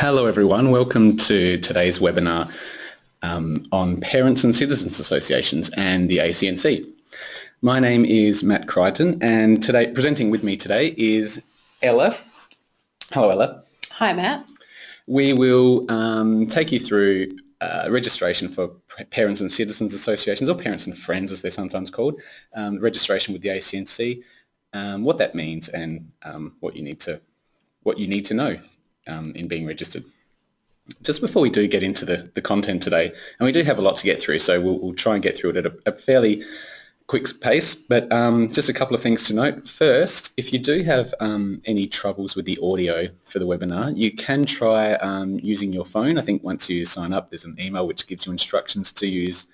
Hello everyone, welcome to today's webinar um, on Parents and Citizens Associations and the ACNC. My name is Matt Crichton and today presenting with me today is Ella. Hello Ella. Hi Matt. We will um, take you through uh, registration for Parents and Citizens Associations or Parents and Friends as they're sometimes called, um, registration with the ACNC, um, what that means and um, what you need to what you need to know um, in being registered. Just before we do get into the, the content today, and we do have a lot to get through, so we'll, we'll try and get through it at a, a fairly quick pace, but um, just a couple of things to note. First, if you do have um, any troubles with the audio for the webinar, you can try um, using your phone. I think once you sign up, there's an email which gives you instructions to use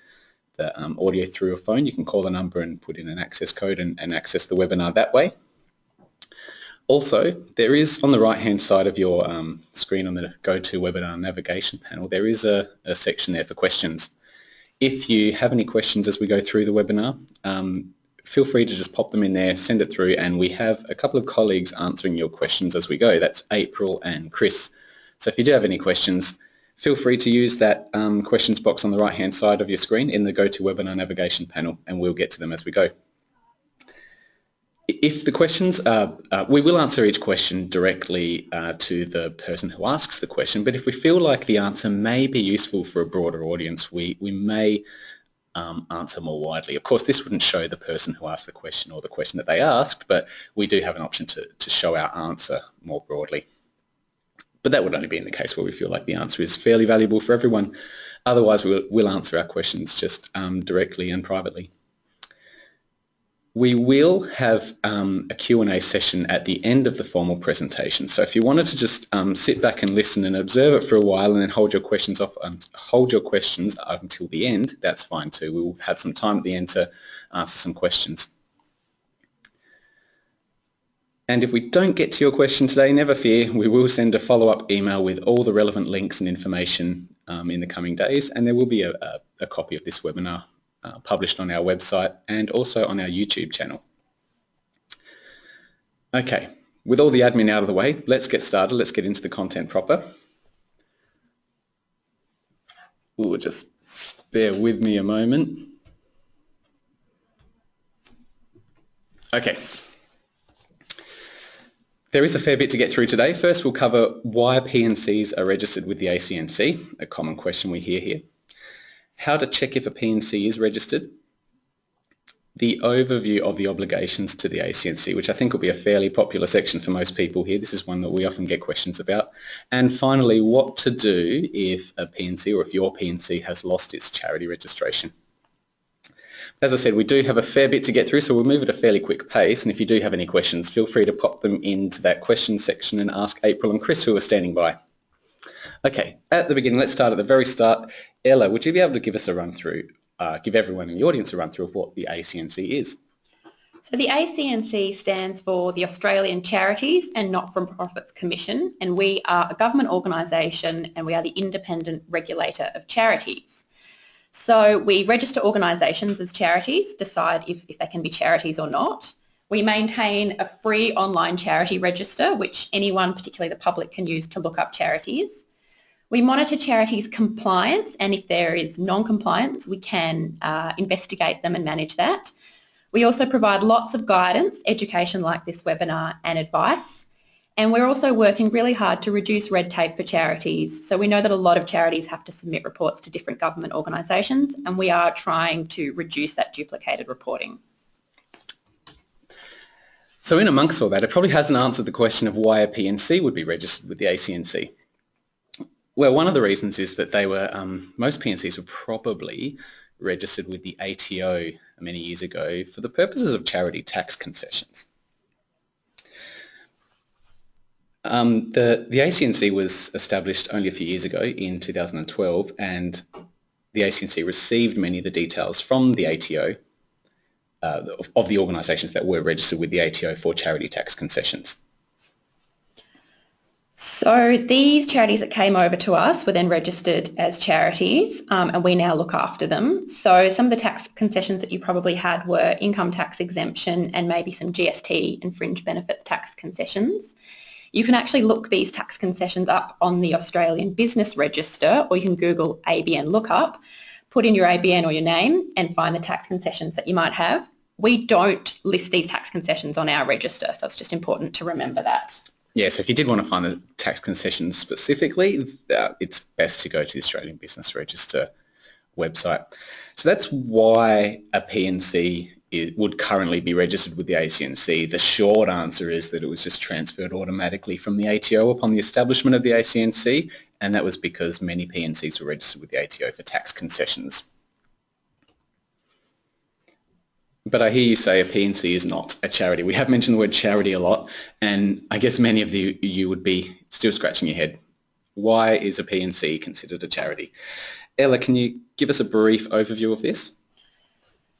the um, audio through your phone. You can call the number and put in an access code and, and access the webinar that way. Also, there is on the right-hand side of your um, screen on the GoToWebinar navigation panel, there is a, a, section there for questions. If you have any questions as we go through the webinar, um, feel free to just pop them in there, send it through, and we have a couple of colleagues answering your questions as we go. That's April and Chris. So if you do have any questions, feel free to use that um, questions box on the right-hand side of your screen in the GoToWebinar navigation panel, and we'll get to them as we go. If the questions are, uh, we will answer each question directly uh, to the person who asks the question, but if we feel like the answer may be useful for a broader audience, we, we may um, answer more widely. Of course, this wouldn't show the person who asked the question or the question that they asked, but we do have an option to, to show our answer more broadly. But that would only be in the case where we feel like the answer is fairly valuable for everyone. Otherwise, we'll, we'll answer our questions just um, directly and privately. We will have um, a Q&A session at the end of the formal presentation. So if you wanted to just um, sit back and listen and observe it for a while and then hold your questions off, um, hold your questions until the end, that's fine too. We will have some time at the end to answer some questions. And if we don't get to your question today, never fear, we will send a follow-up email with all the relevant links and information um, in the coming days, and there will be a, a, a copy of this webinar uh, published on our website and also on our YouTube channel. Okay, with all the admin out of the way, let's get started. Let's get into the content proper. Ooh, just bear with me a moment. Okay. There is a fair bit to get through today. First, we'll cover why PNCs are registered with the ACNC, a common question we hear here how to check if a PNC is registered, the overview of the obligations to the ACNC, which I think will be a fairly popular section for most people here. This is one that we often get questions about. And finally, what to do if a PNC or if your PNC has lost its charity registration. As I said, we do have a fair bit to get through, so we'll move at a fairly quick pace. And if you do have any questions, feel free to pop them into that question section and ask April and Chris who are standing by. Okay, at the beginning, let's start at the very start. Ella, would you be able to give us a run through, uh, give everyone in the audience a run through of what the ACNC is? So the ACNC stands for the Australian Charities and Not-for-Profits Commission and we are a government organisation and we are the independent regulator of charities. So we register organisations as charities, decide if, if they can be charities or not. We maintain a free online charity register which anyone, particularly the public, can use to look up charities. We monitor charities' compliance and if there is non-compliance we can uh, investigate them and manage that. We also provide lots of guidance, education like this webinar and advice and we're also working really hard to reduce red tape for charities. So we know that a lot of charities have to submit reports to different government organisations and we are trying to reduce that duplicated reporting. So in amongst all that, it probably hasn't answered the question of why a PNC would be registered with the ACNC. Well, one of the reasons is that they were, um, most PNCs were probably registered with the ATO many years ago for the purposes of charity tax concessions. Um, the, the ACNC was established only a few years ago in 2012 and the ACNC received many of the details from the ATO uh, of, of the organisations that were registered with the ATO for charity tax concessions. So these charities that came over to us were then registered as charities um, and we now look after them. So some of the tax concessions that you probably had were income tax exemption and maybe some GST and fringe benefits tax concessions. You can actually look these tax concessions up on the Australian Business Register or you can Google ABN lookup, put in your ABN or your name and find the tax concessions that you might have. We don't list these tax concessions on our register, so it's just important to remember that. Yeah, so if you did want to find the tax concessions specifically, uh, it's best to go to the Australian Business Register website. So that's why a PNC would currently be registered with the ACNC. The short answer is that it was just transferred automatically from the ATO upon the establishment of the ACNC, and that was because many PNCs were registered with the ATO for tax concessions. But I hear you say a PNC is not a charity. We have mentioned the word charity a lot, and I guess many of the, you would be still scratching your head. Why is a PNC considered a charity? Ella, can you give us a brief overview of this?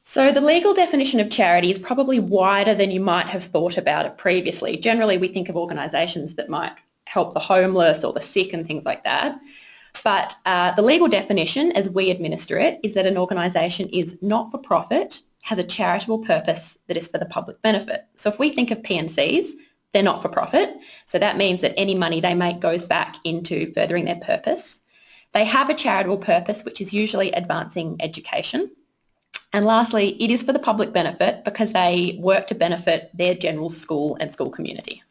So the legal definition of charity is probably wider than you might have thought about it previously. Generally, we think of organisations that might help the homeless or the sick and things like that. But uh, the legal definition, as we administer it, is that an organisation is not for profit has a charitable purpose that is for the public benefit. So if we think of PNCs, they're not for profit. So that means that any money they make goes back into furthering their purpose. They have a charitable purpose, which is usually advancing education. And lastly, it is for the public benefit because they work to benefit their general school and school community.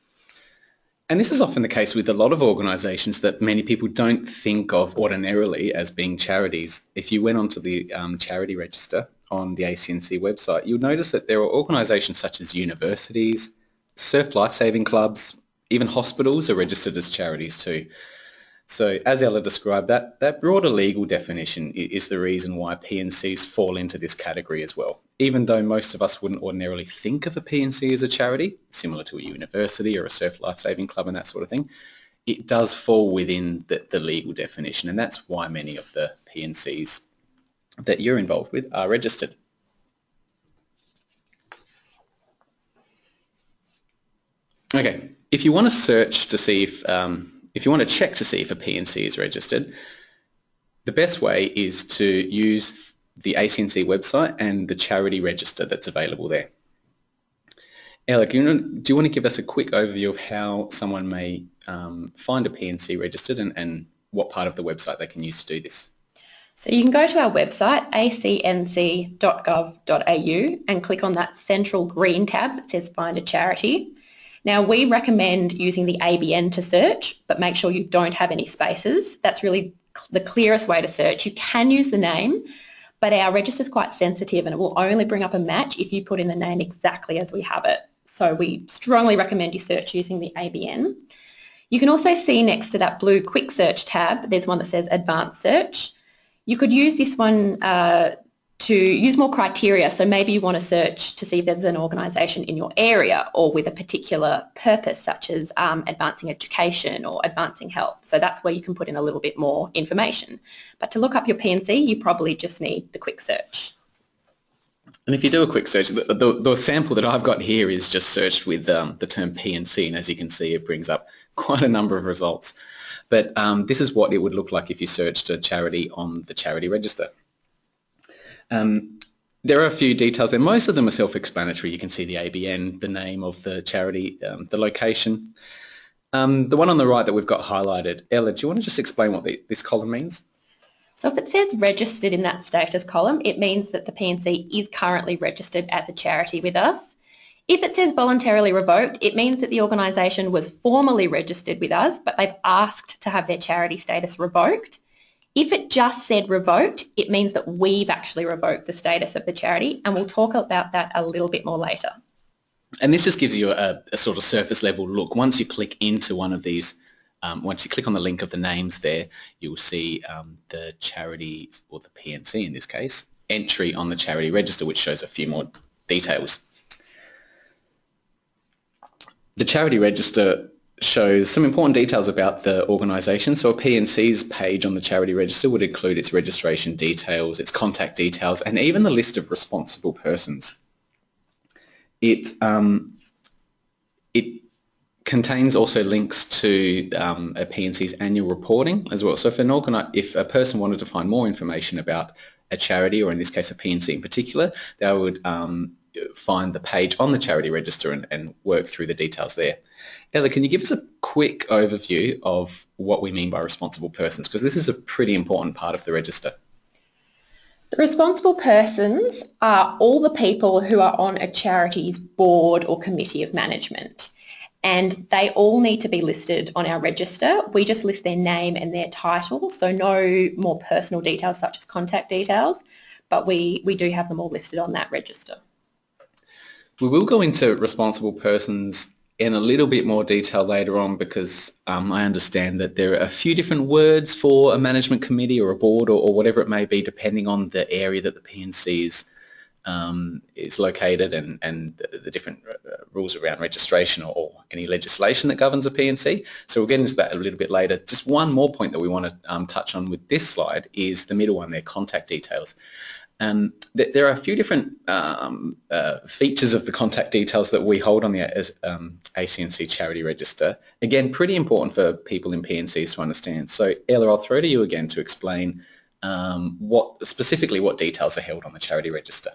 And this is often the case with a lot of organisations that many people don't think of ordinarily as being charities. If you went onto the um, charity register, on the ACNC website, you'll notice that there are organisations such as universities, surf lifesaving clubs, even hospitals are registered as charities too. So as Ella described, that, that broader legal definition is the reason why PNCs fall into this category as well. Even though most of us wouldn't ordinarily think of a PNC as a charity, similar to a university or a surf lifesaving club and that sort of thing, it does fall within the, the legal definition and that's why many of the PNCs that you're involved with are registered. Okay, if you want to search to see if, um, if you want to check to see if a PNC is registered, the best way is to use the ACNC website and the charity register that's available there. Ella, do you want to give us a quick overview of how someone may um, find a PNC registered and, and what part of the website they can use to do this? So you can go to our website, acnc.gov.au and click on that central green tab that says Find a Charity. Now we recommend using the ABN to search, but make sure you don't have any spaces. That's really the clearest way to search. You can use the name, but our register is quite sensitive and it will only bring up a match if you put in the name exactly as we have it. So we strongly recommend you search using the ABN. You can also see next to that blue quick search tab, there's one that says advanced search. You could use this one uh, to use more criteria. So maybe you want to search to see if there's an organisation in your area or with a particular purpose such as um, advancing education or advancing health. So that's where you can put in a little bit more information. But to look up your PNC, you probably just need the quick search. And if you do a quick search, the, the, the sample that I've got here is just searched with um, the term PNC, and as you can see, it brings up quite a number of results. But um, this is what it would look like if you searched a charity on the charity register. Um, there are a few details there. Most of them are self-explanatory. You can see the ABN, the name of the charity, um, the location. Um, the one on the right that we've got highlighted, Ella, do you want to just explain what the, this column means? So if it says registered in that status column, it means that the PNC is currently registered as a charity with us. If it says voluntarily revoked, it means that the organisation was formerly registered with us, but they've asked to have their charity status revoked. If it just said revoked, it means that we've actually revoked the status of the charity, and we'll talk about that a little bit more later. And this just gives you a, a sort of surface level look. Once you click into one of these, um, once you click on the link of the names there, you'll see um, the charity, or the PNC in this case, entry on the charity register, which shows a few more details. The charity register shows some important details about the organisation. So a PNC's page on the charity register would include its registration details, its contact details, and even the list of responsible persons. It, um, it contains also links to um, a PNC's annual reporting as well. So if, an if a person wanted to find more information about a charity, or in this case a PNC in particular, they would um, find the page on the charity register and, and, work through the details there. Ella, can you give us a quick overview of what we mean by responsible persons? Because this is a pretty important part of the register. The responsible persons are all the people who are on a charity's board or committee of management and they all need to be listed on our register. We just list their name and their title, so no more personal details such as contact details, but we, we do have them all listed on that register. We will go into responsible persons in a little bit more detail later on because um, I understand that there are a few different words for a management committee or a board or, or whatever it may be depending on the area that the PNC is, um, is located and, and the, the different uh, rules around registration or, or, any legislation that governs a PNC. So we'll get into that a little bit later. Just one more point that we want to um, touch on with this slide is the middle one there, contact details. Um, th there are a few different um, uh, features of the contact details that we hold on the um, ACNC charity register. Again, pretty important for people in PNCs to understand. So Ella, I'll throw to you again to explain um, what specifically what details are held on the charity register.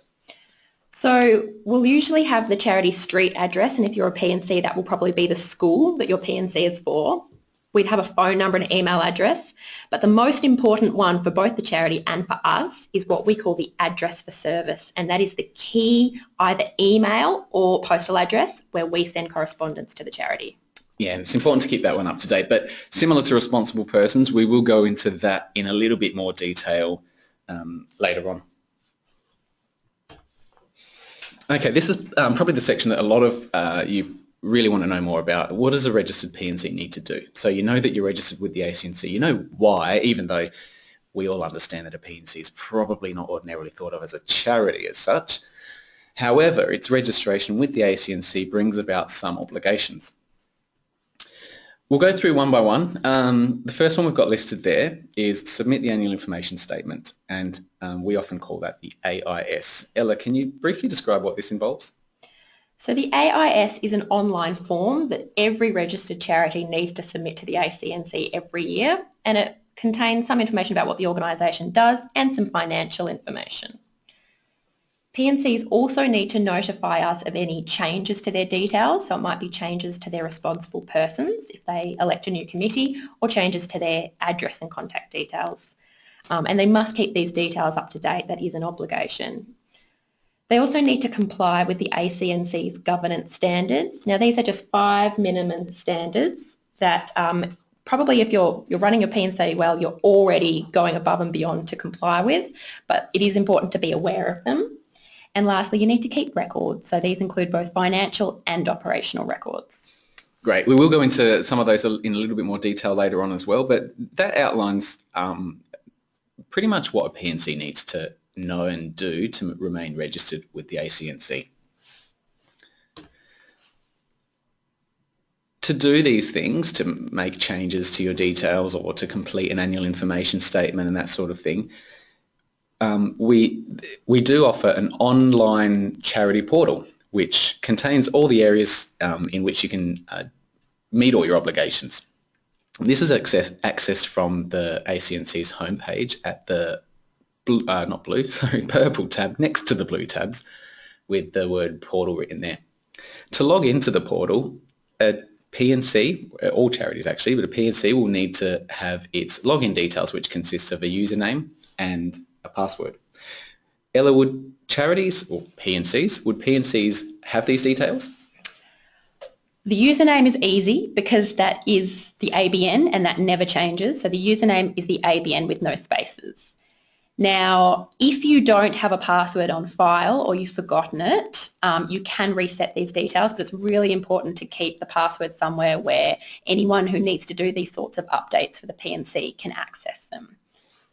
So we'll usually have the charity street address and if you're a PNC that will probably be the school that your PNC is for we'd have a phone number and an email address. But the most important one for both the charity and for us is what we call the address for service. And that is the key either email or postal address where we send correspondence to the charity. Yeah, it's important to keep that one up to date. But similar to responsible persons, we will go into that in a little bit more detail um, later on. Okay, this is um, probably the section that a lot of uh, you really want to know more about what does a registered PNC need to do? So you know that you're registered with the ACNC. You know why, even though we all understand that a PNC is probably not ordinarily thought of as a charity as such. However, its registration with the ACNC brings about some obligations. We'll go through one by one. Um, the first one we've got listed there is submit the annual information statement and um, we often call that the AIS. Ella, can you briefly describe what this involves? So the AIS is an online form that every registered charity needs to submit to the ACNC every year and it contains some information about what the organisation does and some financial information. PNCs also need to notify us of any changes to their details, so it might be changes to their responsible persons if they elect a new committee or changes to their address and contact details. Um, and they must keep these details up to date, that is an obligation. They also need to comply with the ACNC's governance standards. Now these are just five minimum standards that um, probably if you're, you're running your PNC well, you're already going above and beyond to comply with, but it is important to be aware of them. And lastly, you need to keep records. So these include both financial and operational records. Great. We will go into some of those in a little bit more detail later on as well, but that outlines um, pretty much what a PNC needs to know and do to remain registered with the ACNC. To do these things, to make changes to your details or to complete an annual information statement and that sort of thing, um, we, we do offer an online charity portal which contains all the areas um, in which you can uh, meet all your obligations. This is access, accessed from the ACNC's homepage at the blue, uh, not blue, sorry, purple tab next to the blue tabs with the word portal written there. To log into the portal, a PNC, uh, all charities actually, but a PNC will need to have its login details, which consists of a username and a password. Ella, would charities or PNCs, would PNCs have these details? The username is easy because that is the ABN and that never changes. So the username is the ABN with no spaces. Now, if you don't have a password on file or you've forgotten it, um, you can reset these details, but it's really important to keep the password somewhere where anyone who needs to do these sorts of updates for the PNC can access them.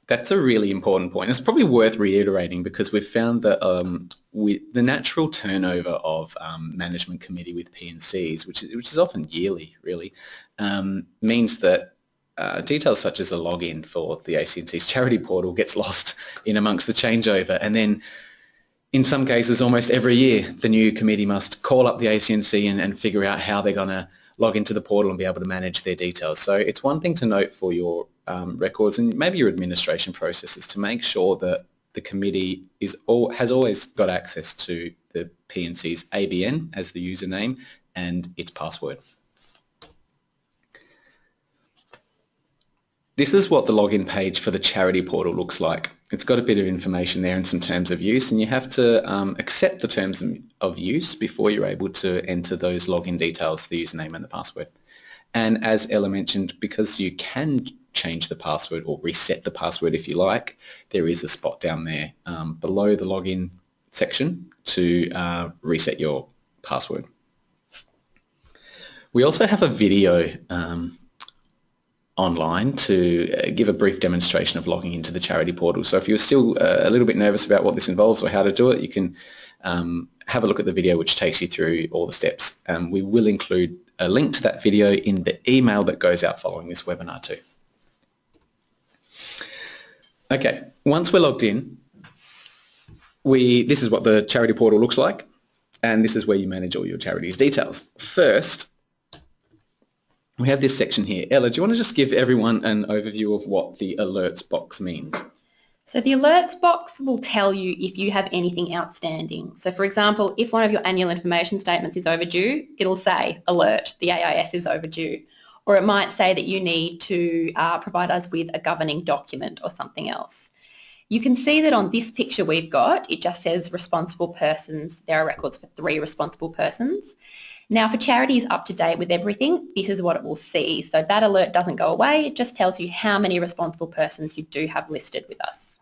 That's a really important point. It's probably worth reiterating because we've found that um, we, the natural turnover of um, management committee with PNCs, which is, which is often yearly really, um, means that uh, details such as a login for the ACNC's charity portal gets lost in amongst the changeover and then in some cases almost every year the new committee must call up the ACNC and, and figure out how they're going to log into the portal and be able to manage their details. So it's one thing to note for your um, records and maybe your administration processes to make sure that the committee is all, has always got access to the PNC's ABN as the username and its password. This is what the login page for the charity portal looks like. It's got a bit of information there and some terms of use and you have to um, accept the terms of use before you're able to enter those login details, the username and the password. And as Ella mentioned, because you can change the password or reset the password if you like, there is a spot down there um, below the login section to uh, reset your password. We also have a video um, online to uh, give a brief demonstration of logging into the charity portal. So if you're still uh, a little bit nervous about what this involves or how to do it, you can um, have a look at the video which takes you through all the steps. Um, we will include a link to that video in the email that goes out following this webinar too. Okay, once we're logged in, we this is what the charity portal looks like and this is where you manage all your charity's details. First, we have this section here. Ella, do you want to just give everyone an overview of what the alerts box means? So the alerts box will tell you if you have anything outstanding. So for example, if one of your annual information statements is overdue, it'll say alert, the AIS is overdue. Or it might say that you need to uh, provide us with a governing document or something else. You can see that on this picture we've got, it just says responsible persons. There are records for three responsible persons. Now, for charities up to date with everything, this is what it will see. So that alert doesn't go away. It just tells you how many responsible persons you do have listed with us.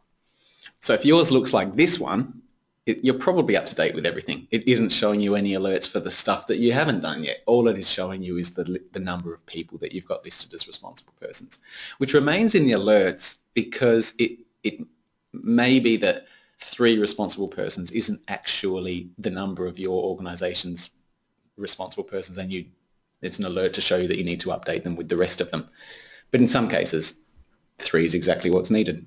So if yours looks like this one, it, you're probably up to date with everything. It isn't showing you any alerts for the stuff that you haven't done yet. All it is showing you is the, the number of people that you've got listed as responsible persons, which remains in the alerts because it, it may be that three responsible persons isn't actually the number of your organisation's responsible persons and you it's an alert to show you that you need to update them with the rest of them. But in some cases, three is exactly what's needed.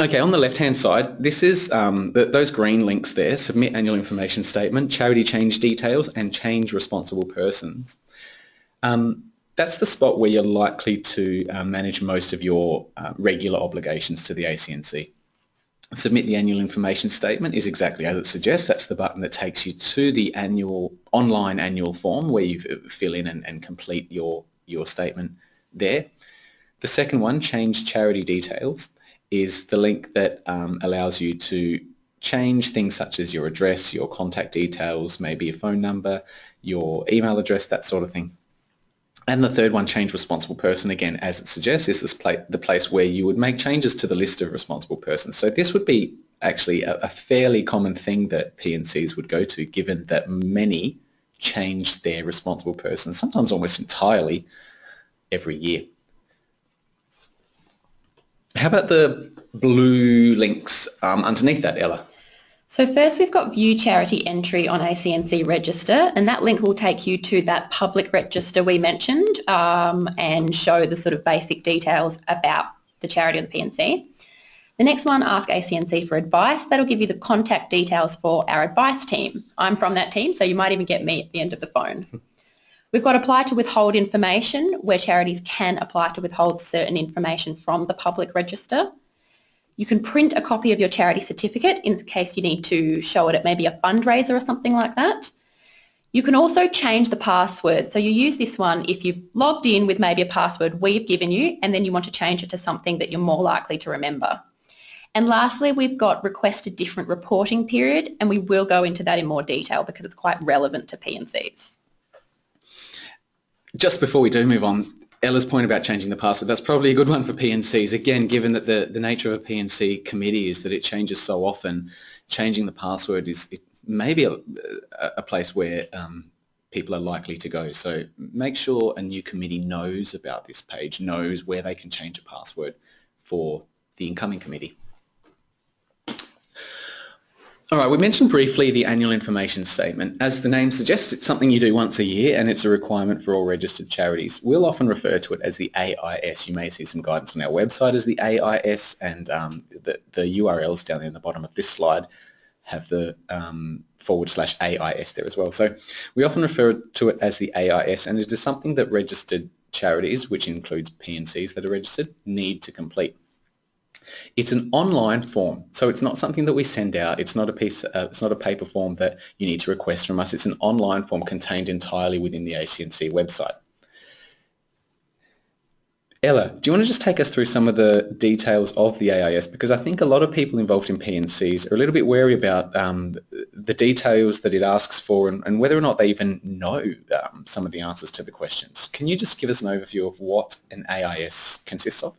Okay, on the left-hand side, this is um, the, those green links there, submit annual information statement, charity change details, and change responsible persons. Um, that's the spot where you're likely to uh, manage most of your uh, regular obligations to the ACNC. Submit the annual information statement is exactly as it suggests. That's the button that takes you to the annual online annual form where you fill in and, and complete your, your statement there. The second one, change charity details, is the link that um, allows you to change things such as your address, your contact details, maybe a phone number, your email address, that sort of thing. And the third one, change responsible person, again, as it suggests, is this pla the place where you would make changes to the list of responsible persons. So this would be actually a, a fairly common thing that PNCs would go to, given that many change their responsible person, sometimes almost entirely, every year. How about the blue links um, underneath that, Ella? So first we've got view charity entry on ACNC register and that link will take you to that public register we mentioned um, and show the sort of basic details about the charity or the PNC. The next one, ask ACNC for advice. That'll give you the contact details for our advice team. I'm from that team, so you might even get me at the end of the phone. We've got apply to withhold information, where charities can apply to withhold certain information from the public register. You can print a copy of your charity certificate in case you need to show it at maybe a fundraiser or something like that. You can also change the password. So you use this one if you've logged in with maybe a password we've given you and then you want to change it to something that you're more likely to remember. And lastly, we've got request a different reporting period and we will go into that in more detail because it's quite relevant to PNCs. Just before we do move on, Ella's point about changing the password, that's probably a good one for PNCs. Again, given that the, the nature of a PNC committee is that it changes so often, changing the password is maybe a, a place where um, people are likely to go. So make sure a new committee knows about this page, knows where they can change a password for the incoming committee. All right, we mentioned briefly the annual information statement. As the name suggests, it's something you do once a year and it's a requirement for all registered charities. We'll often refer to it as the AIS. You may see some guidance on our website as the AIS and um, the, the URLs down there in the bottom of this slide have the um, forward slash AIS there as well. So we often refer to it as the AIS and it is something that registered charities, which includes PNCs that are registered, need to complete. It's an online form, so it's not something that we send out. It's not a piece. Uh, it's not a paper form that you need to request from us. It's an online form contained entirely within the ACNC website. Ella, do you want to just take us through some of the details of the AIS? Because I think a lot of people involved in P&Cs are a little bit wary about um, the details that it asks for and, and, whether or not they even know um, some of the answers to the questions. Can you just give us an overview of what an AIS consists of?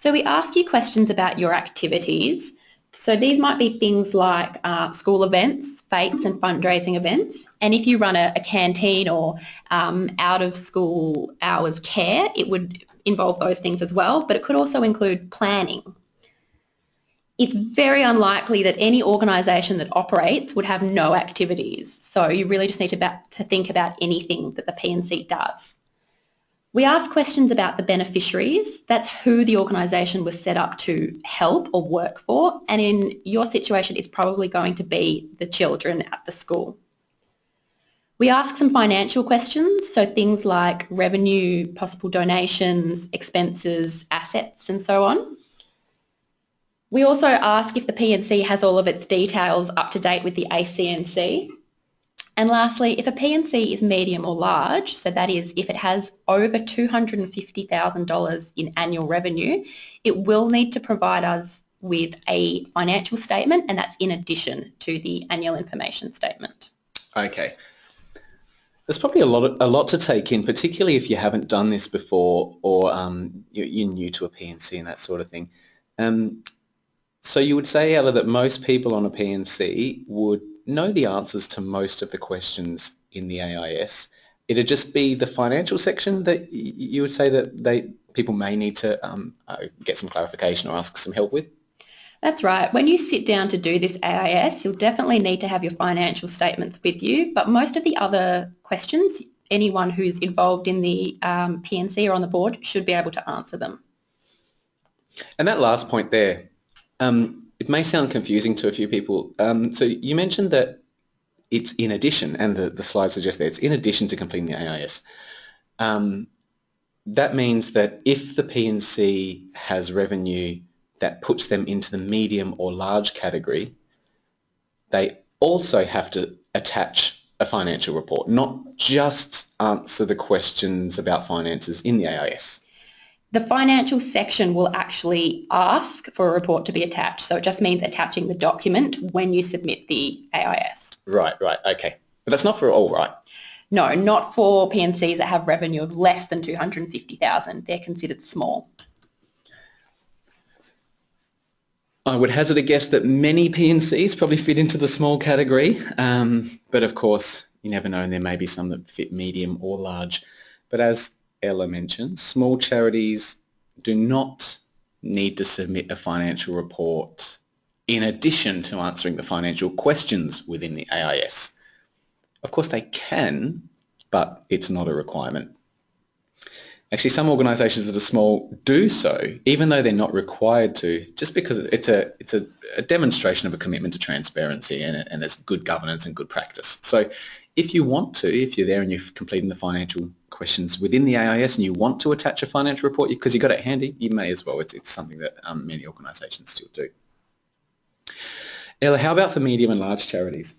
So we ask you questions about your activities. So these might be things like uh, school events, fetes and fundraising events. And if you run a, a canteen or um, out of school hours care, it would involve those things as well, but it could also include planning. It's very unlikely that any organisation that operates would have no activities. So you really just need to, to think about anything that the P&C does. We ask questions about the beneficiaries. That's who the organisation was set up to help or work for. And in your situation, it's probably going to be the children at the school. We ask some financial questions, so things like revenue, possible donations, expenses, assets and so on. We also ask if the P&C has all of its details up to date with the ACNC. And lastly, if a P&C is medium or large, so that is if it has over $250,000 in annual revenue, it will need to provide us with a financial statement and that's in addition to the annual information statement. Okay, there's probably a lot, of, a lot to take in, particularly if you haven't done this before or um, you're, you're, new to a P&C that sort of thing. Um, so you would say, Ella, that most people on a P&C would know the answers to most of the questions in the AIS. It'd just be the financial section that you would say that they people may need to um, uh, get some clarification or ask some help with? That's right. When you sit down to do this AIS, you'll definitely need to have your financial statements with you, but most of the other questions, anyone who's involved in the um, P&C or on the board should be able to answer them. And that last point there, um, it may sound confusing to a few people. Um, so you mentioned that it's in addition, and the, the slide suggests that it's in addition to completing the AIS. Um, that means that if the P&C has revenue that puts them into the medium or large category, they also have to attach a financial report, not just answer the questions about finances in the AIS. The financial section will actually ask for a report to be attached. So it just means attaching the document when you submit the AIS. Right, right, okay. But that's not for all, right? No, not for P&Cs that have revenue of less than 250,000. They're considered small. I would hazard a guess that many P&Cs probably fit into the small category, um, but of course you never know and there may be some that fit medium or large. But as Ella mentioned, small charities do not need to submit a financial report in addition to answering the financial questions within the AIS. Of course they can, but it's not a requirement. Actually, some organisations that are small do so, even though they're not required to, just because it's a it's a, a demonstration of a commitment to transparency and, and it's good governance and good practice. So, if you want to, if you're there and you're completing the financial questions within the AIS and you want to attach a financial report because you've got it handy, you may as well. It's, it's something that um, many organisations still do. Ella, how about for medium and large charities?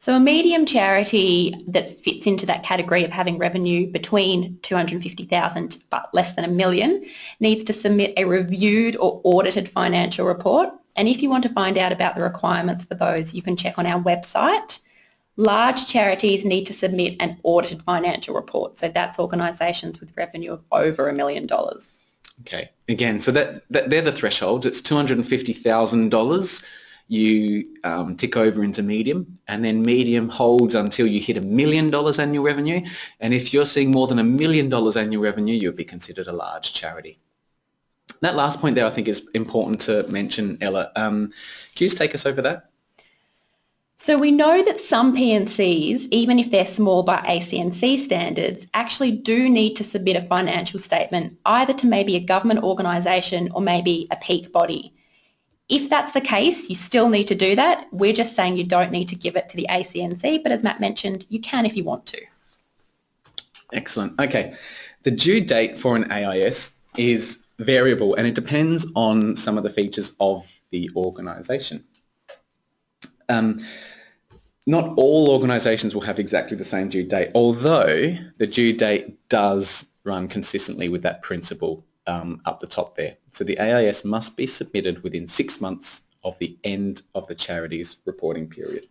So a medium charity that fits into that category of having revenue between 250,000 but less than a million needs to submit a reviewed or audited financial report. And if you want to find out about the requirements for those, you can check on our website. Large charities need to submit an audited financial report. So that's organisations with revenue of over a million dollars. Okay. Again, so that, that they're the thresholds. It's $250,000 you um, tick over into medium and then medium holds until you hit a million dollars annual revenue and if you're seeing more than a million dollars annual revenue you'd be considered a large charity. That last point there I think is important to mention Ella. Um, can you just take us over that? So we know that some P&Cs, even if they're small by ACNC standards, actually do need to submit a financial statement either to maybe a government organisation or maybe a peak body. If that's the case, you still need to do that. We're just saying you don't need to give it to the ACNC, but as Matt mentioned, you can if you want to. Excellent. Okay. The due date for an AIS is variable and it depends on some of the features of the organisation. Um, not all organisations will have exactly the same due date, although the due date does run consistently with that principle um, up the top there. So the AIS must be submitted within six months of the end of the charity's reporting period.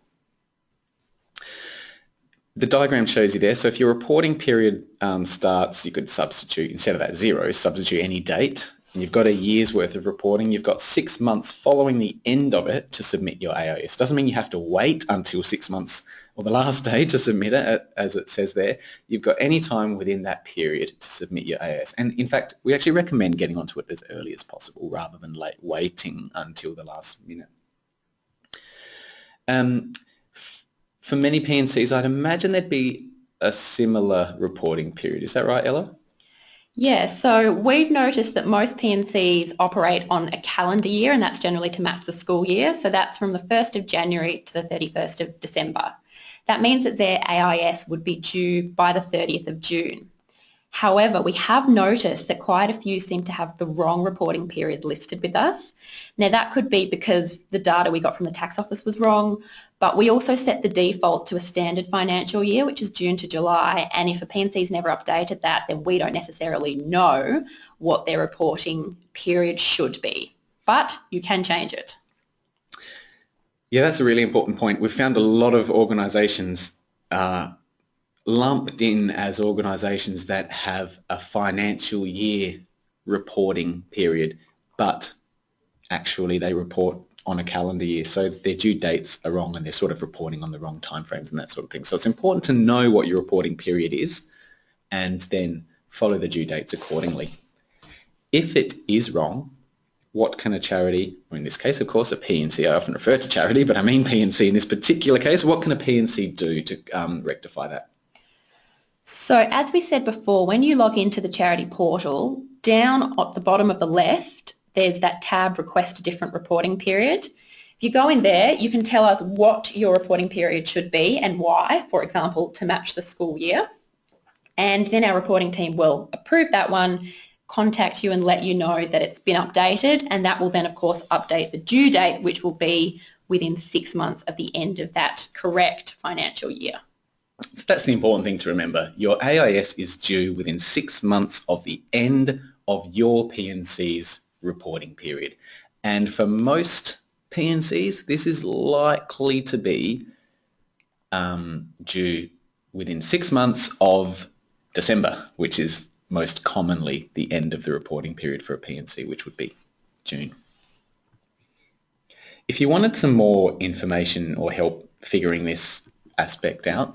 The diagram shows you there, so if your reporting period um, starts, you could substitute, instead of that zero, substitute any date and you've got a year's worth of reporting, you've got six months following the end of it to submit your AIS. Doesn't mean you have to wait until six months or the last day to submit it, as it says there. You've got any time within that period to submit your AIS. And in fact, we actually recommend getting onto it as early as possible rather than late, waiting until the last minute. Um, for many P&Cs, I'd imagine there'd be a similar reporting period. Is that right, Ella? Yeah, so we've noticed that most P&Cs operate on a calendar year and that's generally to match the school year. So that's from the 1st of January to the 31st of December. That means that their AIS would be due by the 30th of June. However, we have noticed that quite a few seem to have the wrong reporting period listed with us. Now that could be because the data we got from the tax office was wrong, but we also set the default to a standard financial year, which is June to July, and if a P&C's never updated that, then we don't necessarily know what their reporting period should be. But you can change it. Yeah, that's a really important point. We've found a lot of organisations uh, lumped in as organisations that have a financial year reporting period, but actually they report on a calendar year. So their due dates are wrong and they're sort of reporting on the wrong timeframes and that sort of thing. So it's important to know what your reporting period is and then follow the due dates accordingly. If it is wrong, what can a charity, or in this case, of course, a P&C, I often refer to charity, but I mean P&C in this particular case, what can a P&C do to um, rectify that? So as we said before, when you log into the charity portal, down at the bottom of the left, there's that tab request a different reporting period. If you go in there, you can tell us what your reporting period should be and why, for example, to match the school year. And then our reporting team will approve that one, contact you and let you know that it's been updated and that will then of course update the due date which will be within six months of the end of that correct financial year. So that's the important thing to remember. Your AIS is due within six months of the end of your P&C's reporting period. And for most P&Cs, this is likely to be um, due within six months of December, which is most commonly the end of the reporting period for a P&C, which would be June. If you wanted some more information or help figuring this aspect out,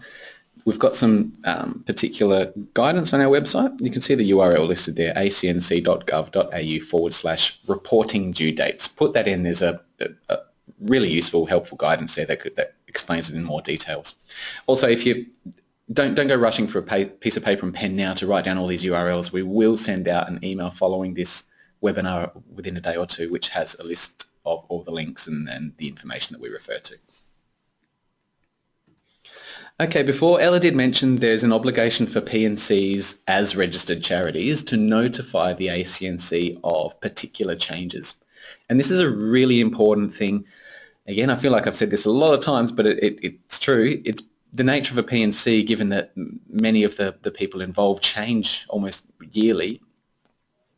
we've got some um, particular guidance on our website. You can see the URL listed there, acnc.gov.au forward slash reporting due dates. Put that in, there's a, a, a really useful, helpful guidance there that, could, that explains it in more details. Also, if you don't, don't go rushing for a piece of paper and pen now to write down all these URLs. We will send out an email following this webinar within a day or two, which has a list of all the links and, and the information that we refer to. Okay, before Ella did mention there's an obligation for P&Cs as registered charities to notify the ACNC of particular changes. And this is a really important thing. Again, I feel like I've said this a lot of times, but it, it, it's true. It's the nature of a P&C, given that many of the, the people involved change almost yearly,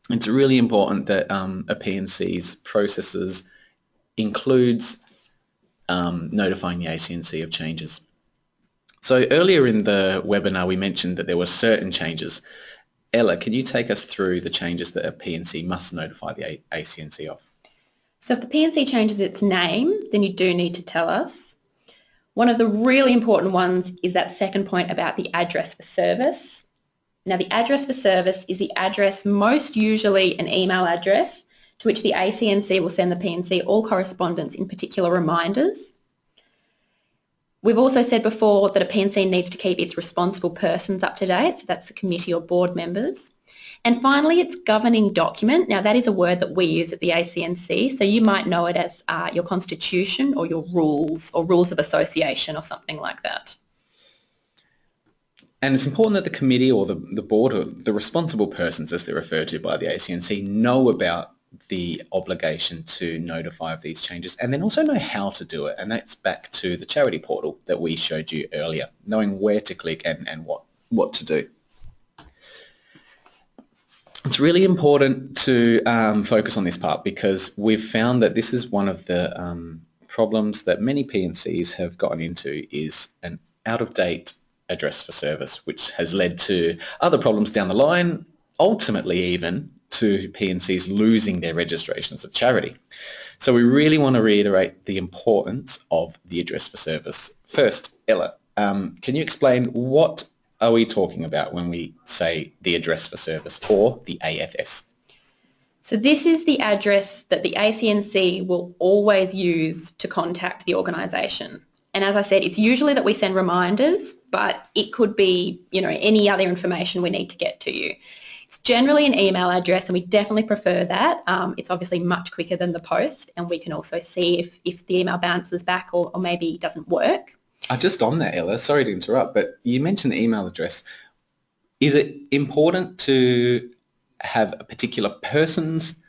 it's really important that um, a P&C's processes includes um, notifying the ACNC of changes. So earlier in the webinar we mentioned that there were certain changes. Ella, can you take us through the changes that a P&C must notify the ACNC of? So if the P&C changes its name, then you do need to tell us. One of the really important ones is that second point about the address for service. Now the address for service is the address, most usually an email address, to which the ACNC will send the P&C all correspondence in particular reminders. We've also said before that a P&C needs to keep its responsible persons up to date, so that's the committee or board members. And finally, it's governing document. Now, that is a word that we use at the ACNC, so you might know it as uh, your constitution or your rules or rules of association or something like that. and it's important that the committee or the, the board or the responsible persons as they're referred to by the ACNC know about the obligation to notify of these changes and then also know how to do it. And that's back to the charity portal that we showed you earlier knowing where to click and, and what what to do. It's really important to um, focus on this part because we've found that this is one of the um, problems that many PNCs have gotten into is an out-of-date address for service which has led to other problems down the line ultimately even to P&Cs losing their registration as a charity. So we really want to reiterate the importance of the address for service. First, Ella, um, can you explain what are we talking about when we say the address for service or the AFS? So this is the address that the ACNC will always use to contact the organisation. And as I said, it's usually that we send reminders, but it could be, you know, any other information we need to get to you. It's generally an email address and we definitely prefer that. Um, it's obviously much quicker than the post and we can also see if, if the email bounces back or, or maybe doesn't work. Uh, just on that, Ella, sorry to interrupt, but you mentioned email address. Is it important to have a particular person's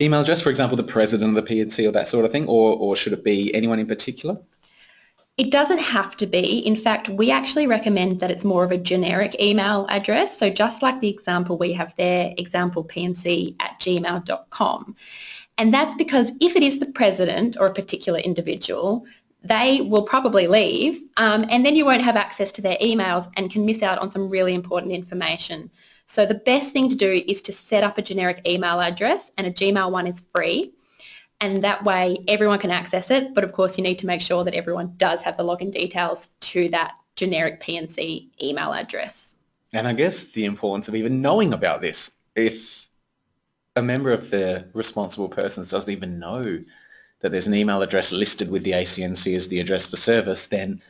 email address, for example, the president of the P&C or that sort of thing, or, or should it be anyone in particular? It doesn't have to be. In fact, we actually recommend that it's more of a generic email address. So just like the example we have there, example pnc at gmail.com. And that's because if it is the president or a particular individual, they will probably leave um, and then you won't have access to their emails and can miss out on some really important information. So the best thing to do is to set up a generic email address and a Gmail one is free and that way everyone can access it. But of course, you need to make sure that everyone does have the login details to that generic P&C email address. And I guess the importance of even knowing about this. If a member of the responsible persons doesn't even know that there's an email address listed with the ACNC as the address for service, then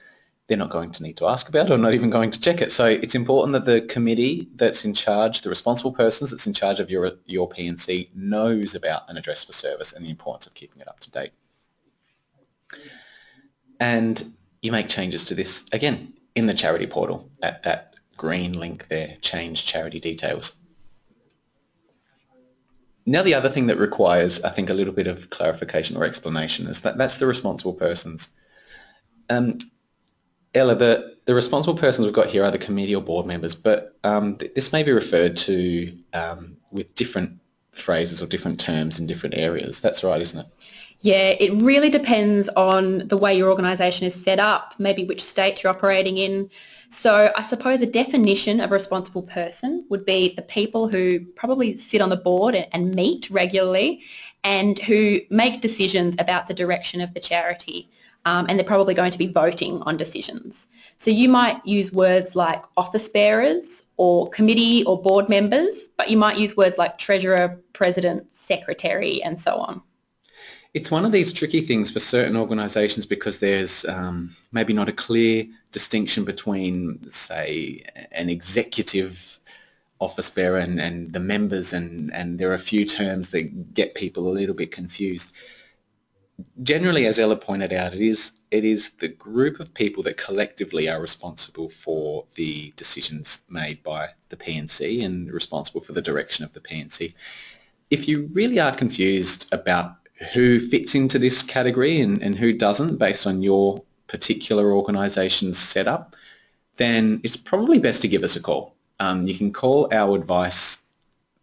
they're not going to need to ask about it or not even going to check it. So it's important that the committee that's in charge, the responsible persons that's in charge of your, your P&C knows about an address for service and the importance of keeping it up to date. And you make changes to this, again, in the charity portal at that green link there, change charity details. Now the other thing that requires, I think, a little bit of clarification or explanation is that that's the responsible persons. Um, Ella, the, the responsible persons we've got here are the committee or board members, but um, th this may be referred to um, with different phrases or different terms in different areas. That's right, isn't it? Yeah, it really depends on the way your organisation is set up, maybe which state you're operating in. So I suppose a definition of a responsible person would be the people who probably sit on the board and meet regularly and who make decisions about the direction of the charity um, and they're probably going to be voting on decisions. So you might use words like office bearers or committee or board members, but you might use words like treasurer, president, secretary, and so on. It's one of these tricky things for certain organisations because there's um, maybe not a clear distinction between, say, an executive office bearer and, and the members and, and there are a few terms that get people a little bit confused generally, as Ella pointed out, it is it is the group of people that collectively are responsible for the decisions made by the P&C and responsible for the direction of the P&C. If you really are confused about who fits into this category and, and who doesn't based on your particular organisation's setup, then it's probably best to give us a call. Um, you can call our advice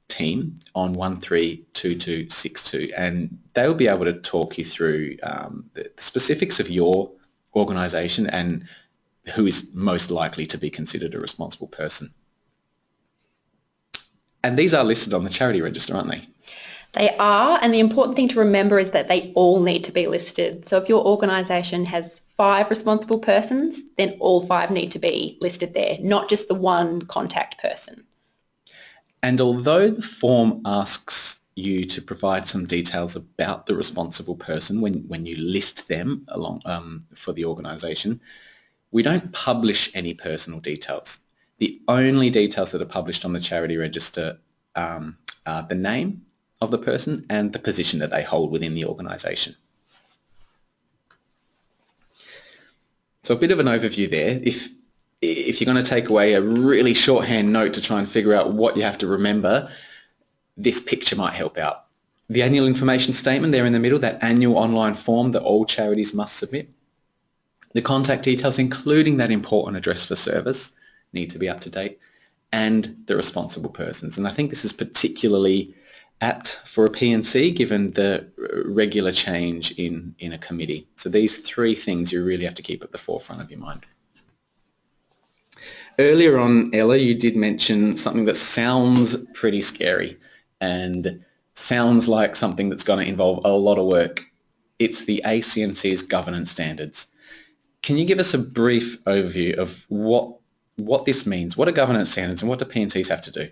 team on 132262 and they'll be able to talk you through um, the specifics of your organisation and who is most likely to be considered a responsible person. And these are listed on the charity register, aren't they? They are, and the important thing to remember is that they all need to be listed. So if your organisation has five responsible persons, then all five need to be listed there, not just the one contact person. And although the form asks you to provide some details about the responsible person when, when you list them along um, for the organisation, we don't publish any personal details. The only details that are published on the charity register um, are the name of the person and the position that they hold within the organisation. So a bit of an overview there. If if you're going to take away a really shorthand note to try and figure out what you have to remember, this picture might help out. The annual information statement there in the middle, that annual online form that all charities must submit. The contact details, including that important address for service, need to be up to date, and the responsible persons. And I think this is particularly apt for a P&C given the regular change in, in a committee. So these three things you really have to keep at the forefront of your mind. Earlier on, Ella, you did mention something that sounds pretty scary and sounds like something that's going to involve a lot of work. It's the ACNC's governance standards. Can you give us a brief overview of what what this means? What are governance standards and what do P&Cs have to do?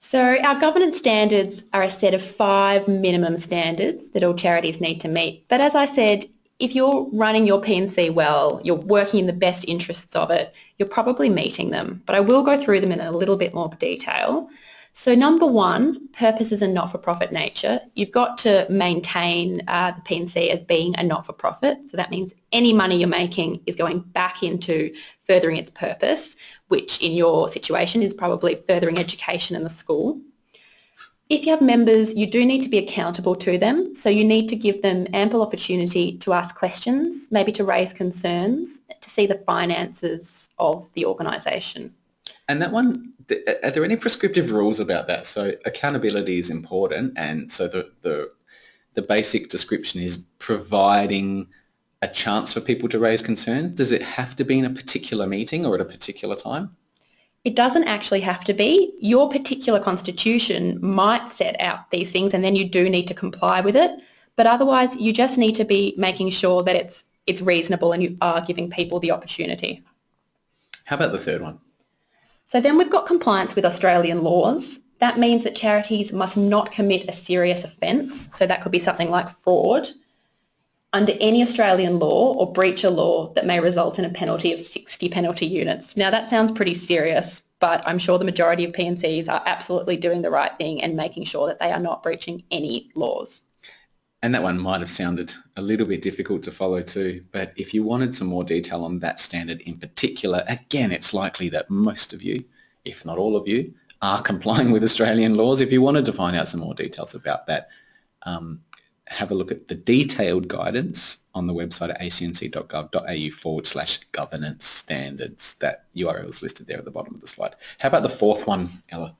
So our governance standards are a set of five minimum standards that all charities need to meet. But as I said, if you're running your P&C well, you're working in the best interests of it, you're probably meeting them. But I will go through them in a little bit more detail. So number one, purposes and not-for-profit nature. You've got to maintain uh, the P&C as being a not-for-profit. So that means any money you're making is going back into furthering its purpose, which in your situation is probably furthering education in the school. If you have members, you do need to be accountable to them. So you need to give them ample opportunity to ask questions, maybe to raise concerns, to see the finances of the organisation. And that one, are there any prescriptive rules about that? So accountability is important, and so the the, the basic description is providing a chance for people to raise concerns. Does it have to be in a particular meeting or at a particular time? It doesn't actually have to be. Your particular constitution might set out these things and then you do need to comply with it. But otherwise you just need to be making sure that it's it's reasonable and you are giving people the opportunity. How about the third one? So then we've got compliance with Australian laws. That means that charities must not commit a serious offence. So that could be something like fraud under any Australian law or breach a law that may result in a penalty of 60 penalty units. Now that sounds pretty serious, but I'm sure the majority of P&Cs are absolutely doing the right thing and making sure that they are not breaching any laws. And that one might have sounded a little bit difficult to follow too, but if you wanted some more detail on that standard in particular, again, it's likely that most of you, if not all of you, are complying with Australian laws. If you wanted to find out some more details about that, um, have a look at the detailed guidance on the website at acnc.gov.au forward slash governance standards. That URL is listed there at the bottom of the slide. How about the fourth one, Ella?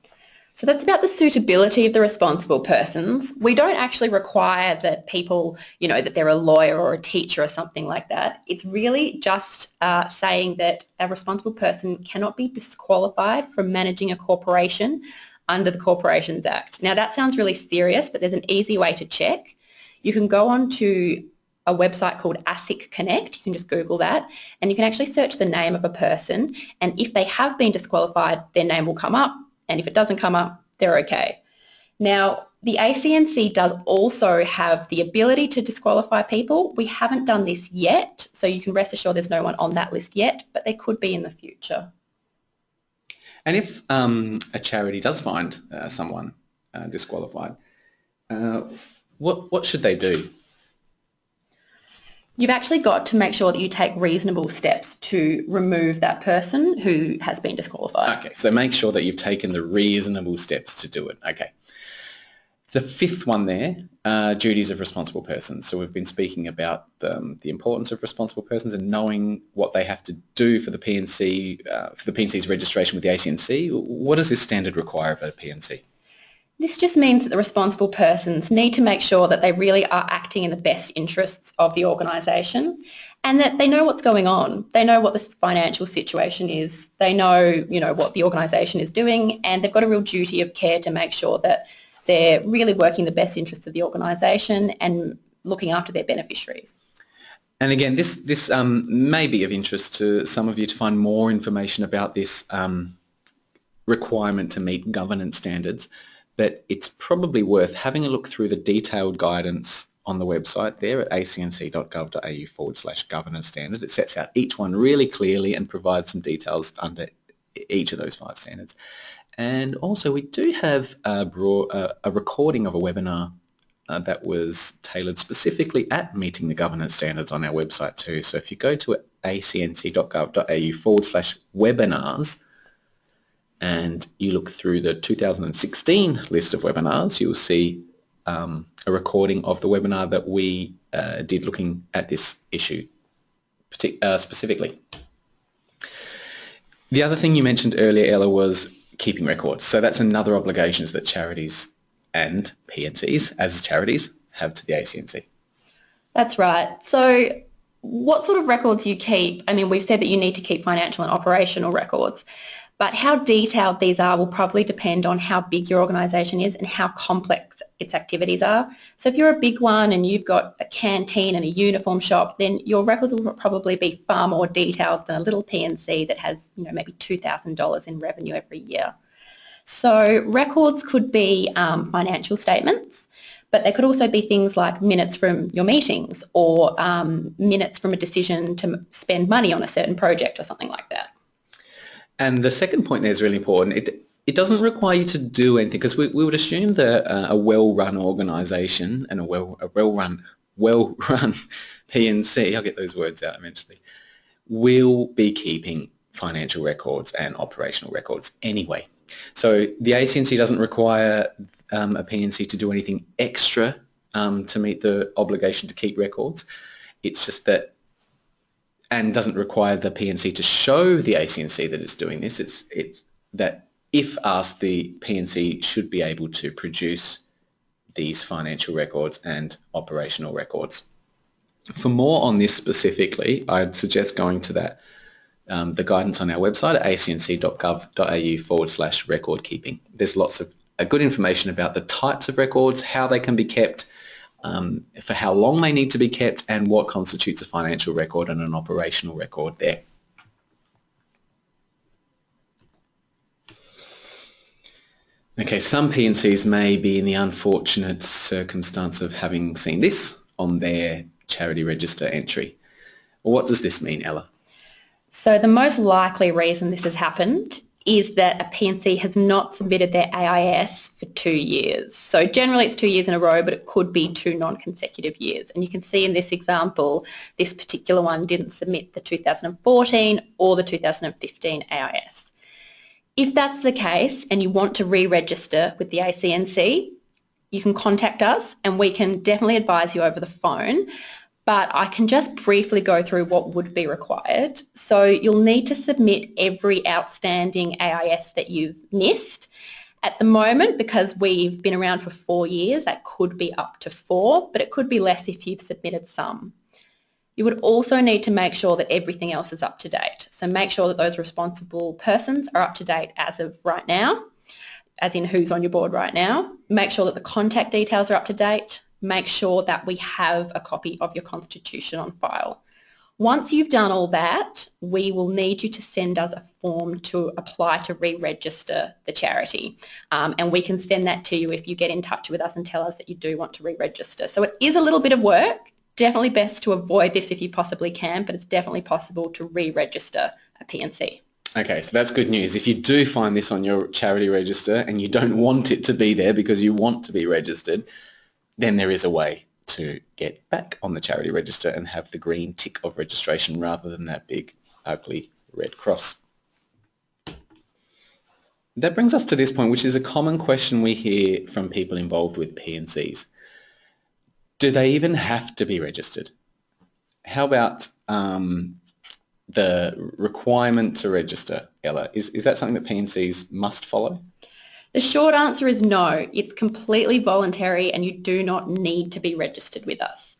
So that's about the suitability of the responsible persons. We don't actually require that people, you know, that they're a lawyer or a teacher or something like that. It's really just uh, saying that a responsible person cannot be disqualified from managing a corporation under the Corporations Act. Now that sounds really serious, but there's an easy way to check. You can go on to a website called ASIC Connect. You can just Google that and you can actually search the name of a person and if they have been disqualified, their name will come up and if it doesn't come up, they're okay. Now, the ACNC does also have the ability to disqualify people. We haven't done this yet, so you can rest assured there's no one on that list yet, but there could be in the future. And if um, a charity does find uh, someone uh, disqualified, uh, what, what should they do? You've actually got to make sure that you take reasonable steps to remove that person who has been disqualified. Okay, so make sure that you've taken the reasonable steps to do it. Okay. The fifth one there, uh, duties of responsible persons. So we've been speaking about the, um, the, importance of responsible persons and knowing what they have to do for the P&C, uh, for the P&C's registration with the ACNC. What does this standard require of a P&C? This just means that the responsible persons need to make sure that they really are acting in the best interests of the organisation and that they know what's going on. They know what the financial situation is. They know, you know, what the organisation is doing and they've got a real duty of care to make sure that they're really working the best interests of the organisation and looking after their beneficiaries. And again, this, this um, may be of interest to some of you to find more information about this um, requirement to meet governance standards but it's probably worth having a look through the detailed guidance on the website there at acnc.gov.au forward slash governance standard. It sets out each one really clearly and provides some details under each of those five standards. And also we do have a, broad, uh, a recording of a webinar uh, that was tailored specifically at meeting the governance standards on our website too. So if you go to acnc.gov.au forward slash webinars and you look through the 2016 list of webinars, you'll see um, a recording of the webinar that we uh, did looking at this issue uh, specifically. The other thing you mentioned earlier, Ella, was keeping records. So that's another obligation that charities and P&Cs as charities have to the ACNC. That's right. So what sort of records you keep? I mean, we've said that you need to keep financial and operational records, but how detailed these are will probably depend on how big your organisation is and how complex its activities are. So if you're a big one and you've got a canteen and a uniform shop, then your records will probably be far more detailed than a little P&C that has, you know, maybe $2,000 in revenue every year. So records could be um, financial statements, but they could also be things like minutes from your meetings or um, minutes from a decision to spend money on a certain project or something like that. And the second point there is really important. It, it doesn't require you to do anything because we, we would assume that uh, a well-run organisation and a well a well-run well-run P&C, I'll get those words out eventually, will be keeping financial records and operational records anyway. So the ACNC doesn't require um, a P&C to do anything extra um, to meet the obligation to keep records. It's just that, and doesn't require the P&C to show the ACNC that it's doing this. It's, it's that if asked, the P&C should be able to produce these financial records and operational records. For more on this specifically, I'd suggest going to that um, the guidance on our website at acnc.gov.au forward slash record keeping. There's lots of uh, good information about the types of records, how they can be kept, um, for how long they need to be kept, and what constitutes a financial record and an operational record there. Okay, some P&Cs may be in the unfortunate circumstance of having seen this on their charity register entry. What does this mean, Ella? So the most likely reason this has happened is that a P&C has not submitted their AIS for two years. So generally it's two years in a row, but it could be two non-consecutive years. And you can see in this example, this particular one didn't submit the 2014 or the 2015 AIS. If that's the case and you want to re-register with the ACNC, you can contact us and we can definitely advise you over the phone. But I can just briefly go through what would be required. So you'll need to submit every outstanding AIS that you've missed. At the moment, because we've been around for four years, that could be up to four, but it could be less if you've submitted some. You would also need to make sure that everything else is up to date. So make sure that those responsible persons are up to date as of right now, as in who's on your board right now. Make sure that the contact details are up to date. Make sure that we have a copy of your constitution on file. Once you've done all that, we will need you to send us a form to apply to re-register the charity. Um, and we can send that to you if you get in touch with us and tell us that you do want to re-register. So it is a little bit of work definitely best to avoid this if you possibly can, but it's definitely possible to re-register a P&C. Okay, so that's good news. If you do find this on your charity register and you don't want it to be there because you want to be registered, then there is a way to get back on the charity register and have the green tick of registration rather than that big ugly red cross. That brings us to this point, which is a common question we hear from people involved with P&Cs do they even have to be registered? How about um, the requirement to register, Ella? Is, is that something that P&Cs must follow? The short answer is no. It's completely voluntary and you do not need to be registered with us.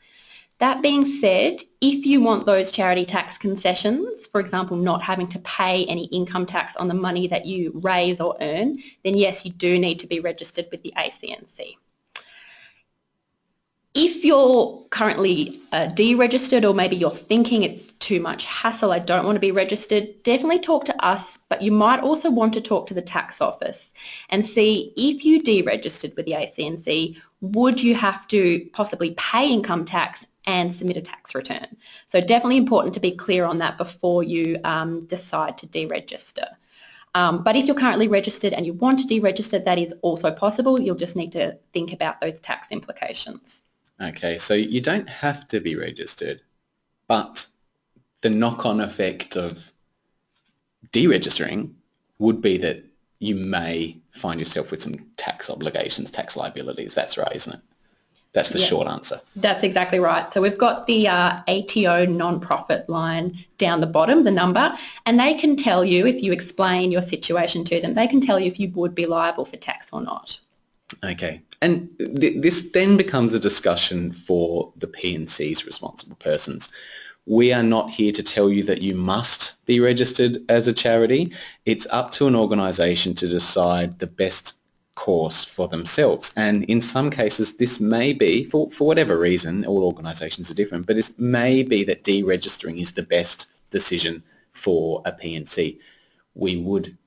That being said, if you want those charity tax concessions, for example, not having to pay any income tax on the money that you raise or earn, then yes, you do need to be registered with the ACNC. If you're currently uh, deregistered or maybe you're thinking it's too much hassle, I don't want to be registered, definitely talk to us, but you might also want to talk to the tax office and see if you deregistered with the ACNC, would you have to possibly pay income tax and submit a tax return? So definitely important to be clear on that before you um, decide to deregister. Um, but if you're currently registered and you want to deregister, that is also possible. You'll just need to think about those tax implications. Okay, so you don't have to be registered, but the knock-on effect of deregistering would be that you may find yourself with some tax obligations, tax liabilities. That's right, isn't it? That's the yeah, short answer. That's exactly right. So we've got the uh, ATO non-profit line down the bottom, the number, and they can tell you if you explain your situation to them, they can tell you if you would be liable for tax or not. Okay, and th this then becomes a discussion for the P&C's responsible persons. We are not here to tell you that you must be registered as a charity. It's up to an organisation to decide the best course for themselves. And in some cases, this may be, for, for whatever reason, all organisations are different, but it may be that deregistering is the best decision for a P&C. We would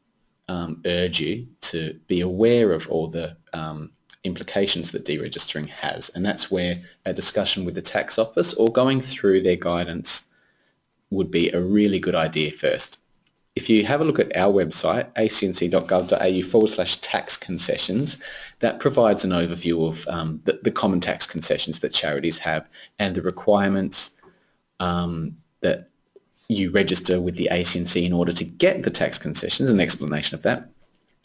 um, urge you to be aware of all the um, implications that deregistering has. And that's where a discussion with the tax office or going through their guidance would be a really good idea first if you have a look at our website, acnc.gov.au forward slash tax concessions, that provides an overview of um, the, the, common tax concessions that charities have and the requirements um, that you register with the ACNC in order to get the tax concessions, an explanation of that.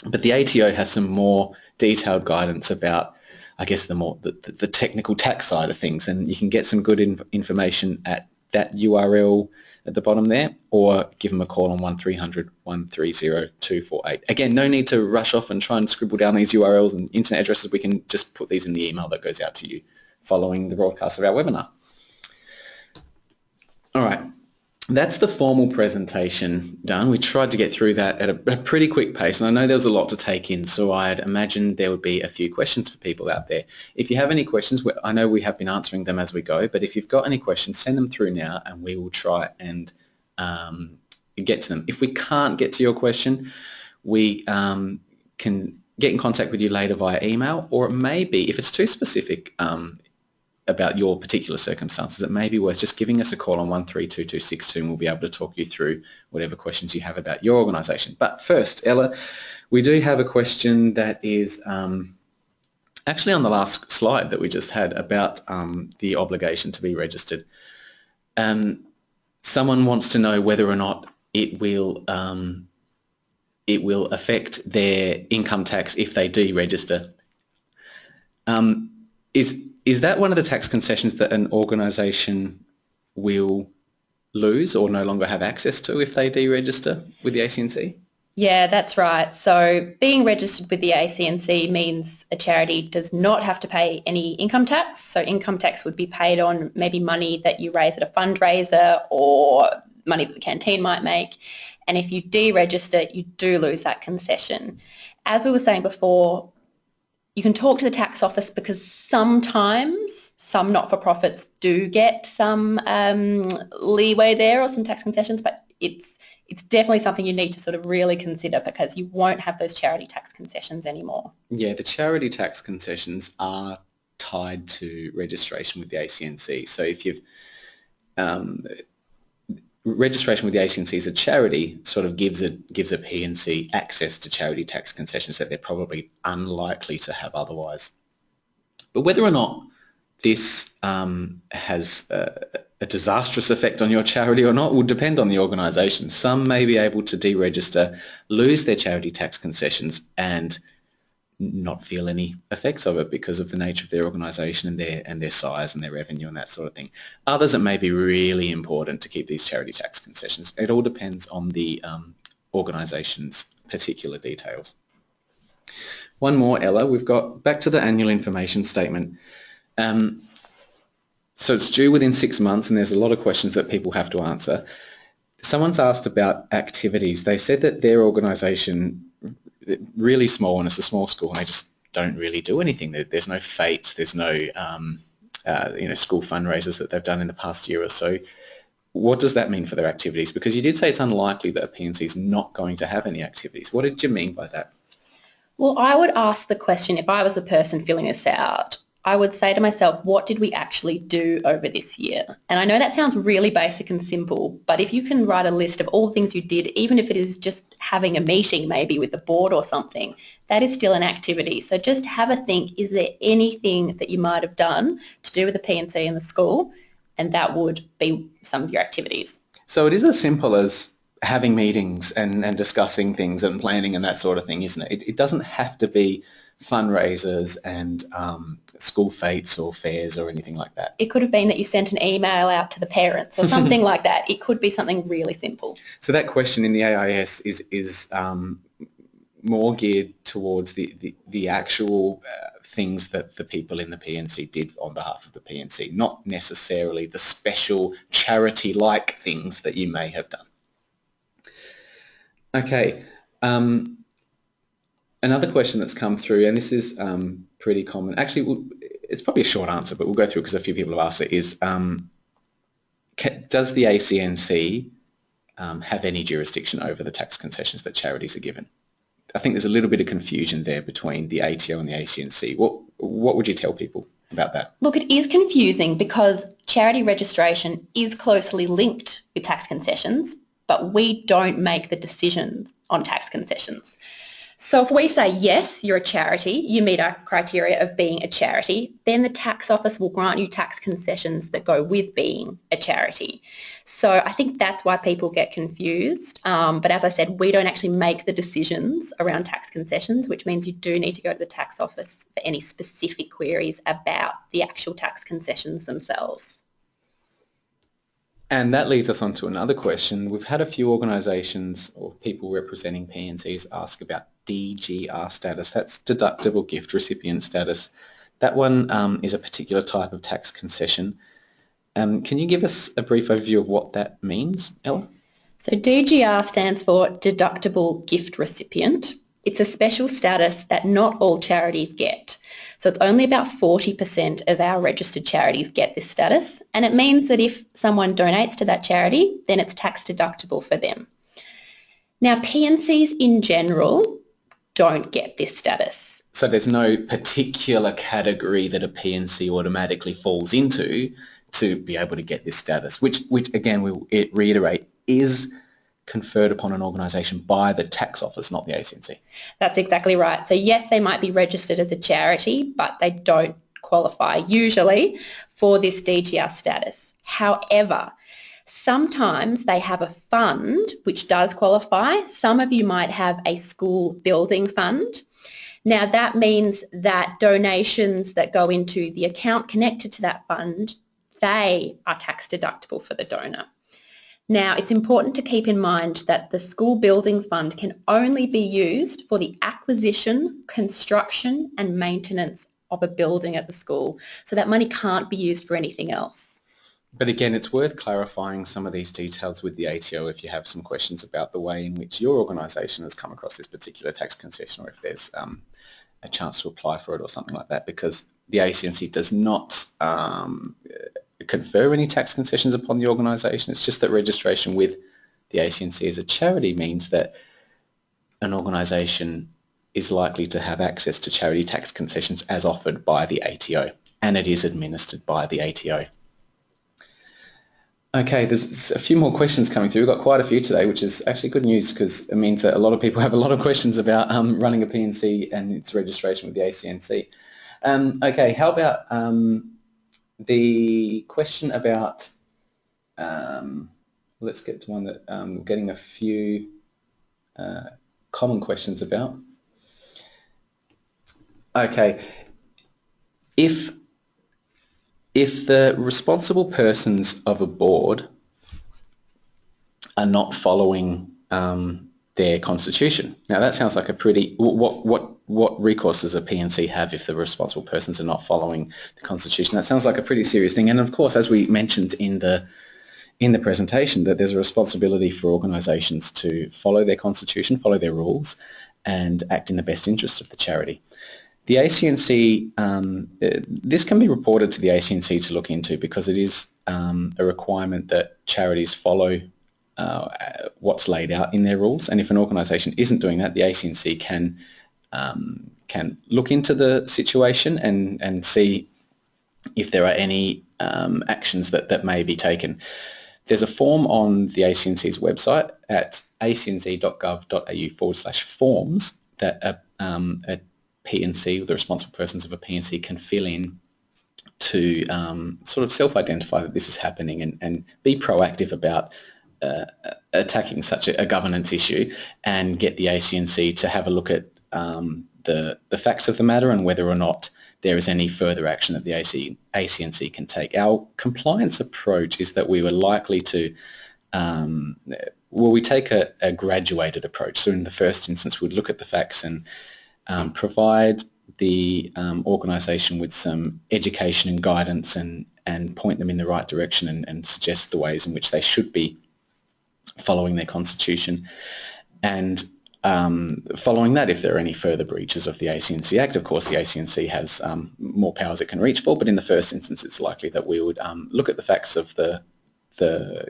But the ATO has some more detailed guidance about, I guess, the more the, the technical tax side of things, and you can get some good in, information at that URL at the bottom there or give them a call on 1300 130 248. Again, no need to rush off and try and scribble down these URLs and internet addresses. We can just put these in the email that goes out to you following the broadcast of our webinar. All right, that's the formal presentation done. We tried to get through that at a, a, pretty quick pace, and I know there was a lot to take in, so I'd imagine there would be a few questions for people out there. If you have any questions, I know we have been answering them as we go, but if you've got any questions, send them through now, and we will try and um, get to them. If we can't get to your question, we um, can get in contact with you later via email, or it may be, if it's too specific, um, about your particular circumstances, it may be worth just giving us a call on 132262 and we'll be able to talk you through whatever questions you have about your organisation. But first, Ella, we do have a question that is um, actually on the last slide that we just had about um, the obligation to be registered. Um, someone wants to know whether or not it will um, it will affect their income tax if they deregister. Um, is is that one of the tax concessions that an organisation will lose or no longer have access to if they deregister with the ACNC? Yeah, that's right. So being registered with the ACNC means a charity does not have to pay any income tax. So income tax would be paid on maybe money that you raise at a fundraiser or money that the canteen might make. And if you deregister, you do lose that concession. As we were saying before, you can talk to the tax office because sometimes some not-for-profits do get some um, leeway there or some tax concessions, but it's it's definitely something you need to sort of really consider because you won't have those charity tax concessions anymore. Yeah, the charity tax concessions are tied to registration with the ACNC. So if you've um, registration with the ACNC as a charity sort of gives a gives a P&C access to charity tax concessions that they're probably unlikely to have otherwise. But whether or not this um, has a, a, disastrous effect on your charity or not will depend on the organisation. Some may be able to deregister, lose their charity tax concessions and not feel any effects of it because of the nature of their organisation and their and their size and their revenue and that sort of thing. Others, it may be really important to keep these charity tax concessions. It all depends on the um, organisation's particular details. One more, Ella. We've got back to the annual information statement. Um, so it's due within six months, and there's a lot of questions that people have to answer. Someone's asked about activities. They said that their organisation really small and it's a small school and they just don't really do anything. There's no fete, there's no um, uh, you know school fundraisers that they've done in the past year or so. What does that mean for their activities? Because you did say it's unlikely that a P&C is not going to have any activities. What did you mean by that? Well, I would ask the question if I was the person filling this out, I would say to myself, what did we actually do over this year? And I know that sounds really basic and simple, but if you can write a list of all the things you did, even if it is just having a meeting maybe with the board or something, that is still an activity. So just have a think, is there anything that you might have done to do with the P&C in the school? And that would be some of your activities. So it is as simple as having meetings and, and discussing things and planning and that sort of thing, isn't it? It, it doesn't have to be fundraisers and um, school fetes or fairs or anything like that. It could have been that you sent an email out to the parents or something like that. It could be something really simple. So that question in the AIS is, is um, more geared towards the, the, the actual uh, things that the people in the P&C did on behalf of the P&C, not necessarily the special charity-like things that you may have done. Okay, um, another question that's come through, and this is um, pretty common. Actually, it's probably a short answer, but we'll go through it because a few people have asked it, is um, does the ACNC um, have any jurisdiction over the tax concessions that charities are given? I think there's a little bit of confusion there between the ATO and the ACNC. What, what would you tell people about that? Look, it is confusing because charity registration is closely linked with tax concessions, but we don't make the decisions on tax concessions. So if we say, yes, you're a charity, you meet our criteria of being a charity, then the tax office will grant you tax concessions that go with being a charity. So I think that's why people get confused. Um, but as I said, we don't actually make the decisions around tax concessions, which means you do need to go to the tax office for any specific queries about the actual tax concessions themselves. And that leads us on to another question. We've had a few organisations or people representing P&Cs ask about DGR status. That's deductible gift recipient status. That one um, is a particular type of tax concession. Um, can you give us a brief overview of what that means, Ella? So DGR stands for deductible gift recipient. It's a special status that not all charities get. So it's only about 40% of our registered charities get this status and it means that if someone donates to that charity then it's tax deductible for them. Now P&Cs in general don't get this status. So there's no particular category that a P&C automatically falls into to be able to get this status, which, which again, we reiterate, is conferred upon an organisation by the tax office, not the ACNC. That's exactly right. So yes, they might be registered as a charity, but they don't qualify usually for this DGR status. However, sometimes they have a fund which does qualify. Some of you might have a school building fund. Now that means that donations that go into the account connected to that fund, they are tax deductible for the donor. Now, it's important to keep in mind that the school building fund can only be used for the acquisition, construction and maintenance of a building at the school. So that money can't be used for anything else. But again, it's worth clarifying some of these details with the ATO if you have some questions about the way in which your organisation has come across this particular tax concession or if there's um, a chance to apply for it or something like that because the ACNC does not um, confer any tax concessions upon the organisation. It's just that registration with the ACNC as a charity means that an organisation is likely to have access to charity tax concessions as offered by the ATO and it is administered by the ATO. Okay, there's a few more questions coming through. We've got quite a few today, which is actually good news because it means that a lot of people have a lot of questions about um, running a P&C and its registration with the ACNC. Um, okay, how about um, the question about, um, let's get to one that um, we're getting a few uh, common questions about. Okay, if if the responsible persons of a board are not following um, their constitution. Now that sounds like a pretty, what, what, what recourse does a P&C have if the responsible persons are not following the constitution? That sounds like a pretty serious thing. And of course, as we mentioned in the, in the presentation, that there's a responsibility for organisations to follow their constitution, follow their rules, and act in the best interest of the charity. The ACNC, um, uh, this can be reported to the ACNC to look into because it is um, a requirement that charities follow uh, what's laid out in their rules. And if an organisation isn't doing that, the ACNC can um, can look into the situation and, and see if there are any um, actions that, that may be taken. There's a form on the ACNC's website at acnc.gov.au forward slash forms that a, um, a P&C, the responsible persons of a P&C can fill in to um, sort of self-identify that this is happening and, and be proactive about uh, attacking such a, a, governance issue and get the ACNC to have a look at um, the, the facts of the matter and whether or not there is any further action that the AC, ACNC can take. Our compliance approach is that we were likely to, um, well, we take a, a, graduated approach. So in the first instance, we'd look at the facts and um, provide the um, organisation with some education and guidance and, and point them in the right direction and, and suggest the ways in which they should be following their constitution. And um, following that, if there are any further breaches of the ACNC Act, of course the ACNC has um, more powers it can reach for, but in the first instance it's likely that we would um, look at the facts of the, the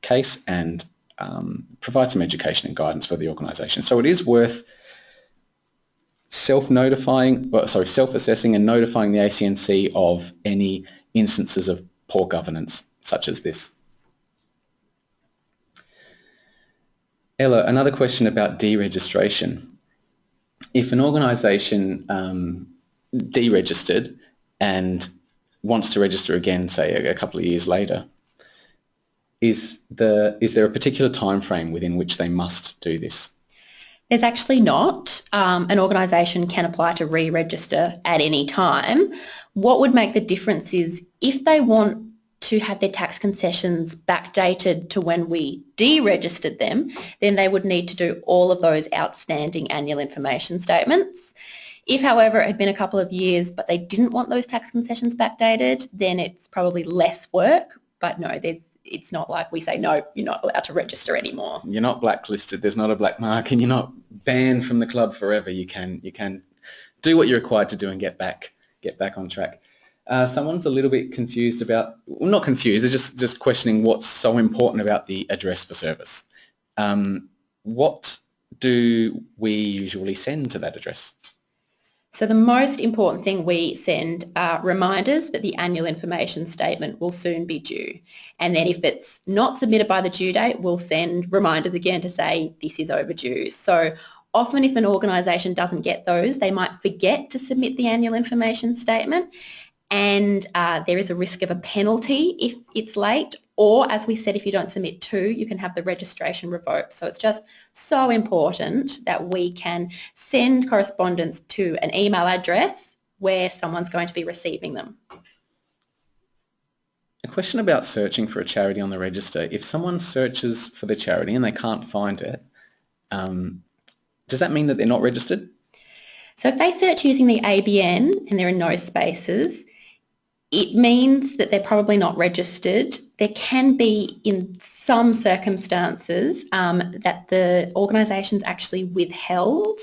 case and um, provide some education and guidance for the organisation. So it is worth self-notifying, well, sorry, self-assessing and notifying the ACNC of any instances of poor governance such as this. Ella, another question about deregistration. If an organisation um, deregistered and wants to register again, say a, a couple of years later, is, the, is there a particular time frame within which they must do this? There's actually not. Um, an organisation can apply to re-register at any time. What would make the difference is if they want to have their tax concessions backdated to when we deregistered them, then they would need to do all of those outstanding annual information statements. If, however, it had been a couple of years but they didn't want those tax concessions backdated, then it's probably less work. But no, it's not like we say, no, you're not allowed to register anymore. You're not blacklisted. There's not a black mark and you're not banned from the club forever. You can, you can do what you're required to do and get back, get back on track. Uh, someone's a little bit confused about, well, not confused, they're just, just questioning what's so important about the address for service. Um, what do we usually send to that address? So the most important thing we send are reminders that the annual information statement will soon be due. And then if it's not submitted by the due date, we'll send reminders again to say this is overdue. So often if an organisation doesn't get those, they might forget to submit the annual information statement and uh, there is a risk of a penalty if it's late or as we said if you don't submit two you can have the registration revoked so it's just so important that we can send correspondence to an email address where someone's going to be receiving them. A question about searching for a charity on the register. If someone searches for the charity and they can't find it, um, does that mean that they're not registered? So if they search using the ABN and there are no spaces, it means that they're probably not registered. There can be, in some circumstances, um, that the organisation's actually withheld.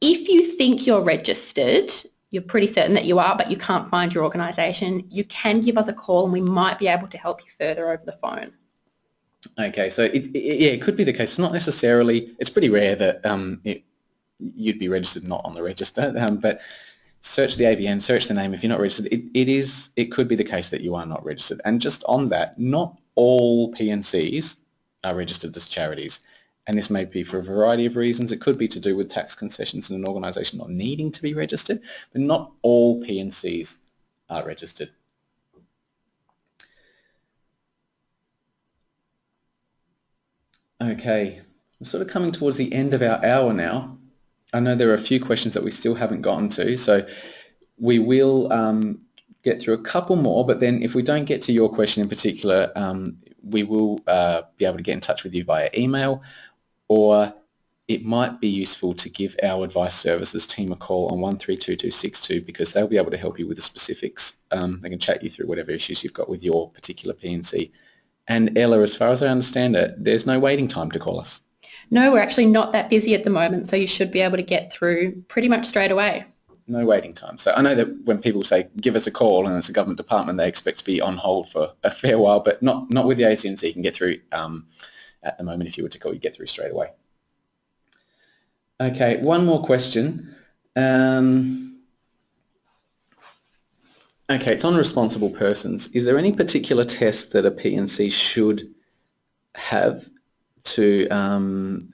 If you think you're registered, you're pretty certain that you are, but you can't find your organisation, you can give us a call and we might be able to help you further over the phone. Okay, so it, it, yeah, it could be the case. It's not necessarily, it's pretty rare that um, it, you'd be registered not on the register, um, but search the ABN, search the name. If you're not registered, it, it is it could be the case that you are not registered. And just on that, not all P&Cs are registered as charities. And this may be for a variety of reasons. It could be to do with tax concessions and an organisation not needing to be registered, but not all P&Cs are registered. Okay, we're sort of coming towards the end of our hour now. I know there are a few questions that we still haven't gotten to, so we will um, get through a couple more, but then if we don't get to your question in particular, um, we will uh, be able to get in touch with you via email, or it might be useful to give our advice services team a call on 132262 because they'll be able to help you with the specifics. Um, they can chat you through whatever issues you've got with your particular P&C. And Ella, as far as I understand it, there's no waiting time to call us. No, we're actually not that busy at the moment, so you should be able to get through pretty much straight away. No waiting time. So I know that when people say give us a call and it's a government department, they expect to be on hold for a fair while, but not not with the ACNC. You can get through um, at the moment. If you were to call, you get through straight away. Okay, one more question. Um, okay, it's on responsible persons. Is there any particular test that a P&C should have to um,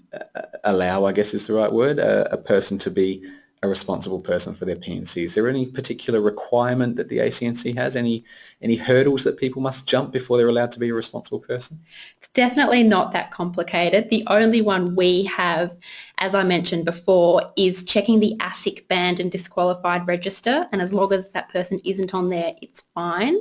allow, I guess is the right word, a, a, person to be a responsible person for their P&C? Is there any particular requirement that the ACNC has? Any any hurdles that people must jump before they're allowed to be a responsible person? It's definitely not that complicated. The only one we have, as I mentioned before, is checking the ASIC banned and disqualified register and as long as that person isn't on there, it's fine.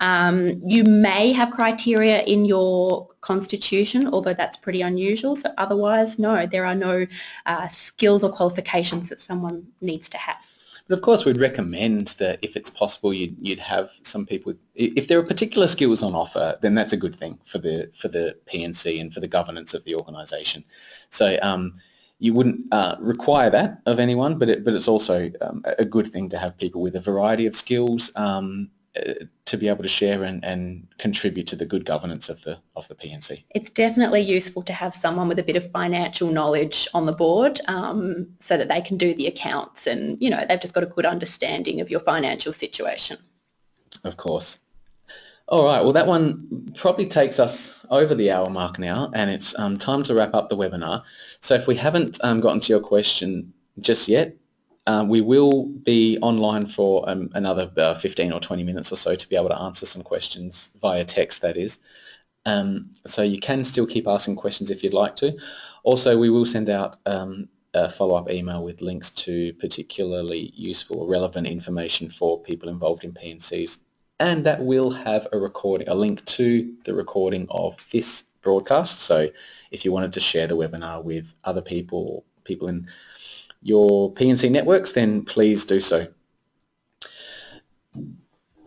Um, you may have criteria in your constitution, although that's pretty unusual. So otherwise, no, there are no uh, skills or qualifications that someone needs to have. But of course, we'd recommend that if it's possible, you'd, you'd have some people. If there are particular skills on offer, then that's a good thing for the for the P&C and for the governance of the organisation. So um, you wouldn't uh, require that of anyone, but it, but it's also um, a good thing to have people with a variety of skills um, to be able to share and, and contribute to the good governance of the of the P&C. It's definitely useful to have someone with a bit of financial knowledge on the board um, so that they can do the accounts and you know they've just got a good understanding of your financial situation. Of course. All right, well that one probably takes us over the hour mark now and it's um, time to wrap up the webinar. So if we haven't um, gotten to your question just yet, uh, we will be online for um, another uh, 15 or 20 minutes or so to be able to answer some questions via text, that is. Um, so you can still keep asking questions if you'd like to. Also, we will send out um, a follow-up email with links to particularly useful or relevant information for people involved in P&Cs. And that will have a recording, a link to the recording of this broadcast. So if you wanted to share the webinar with other people, people in your P&C networks, then please do so.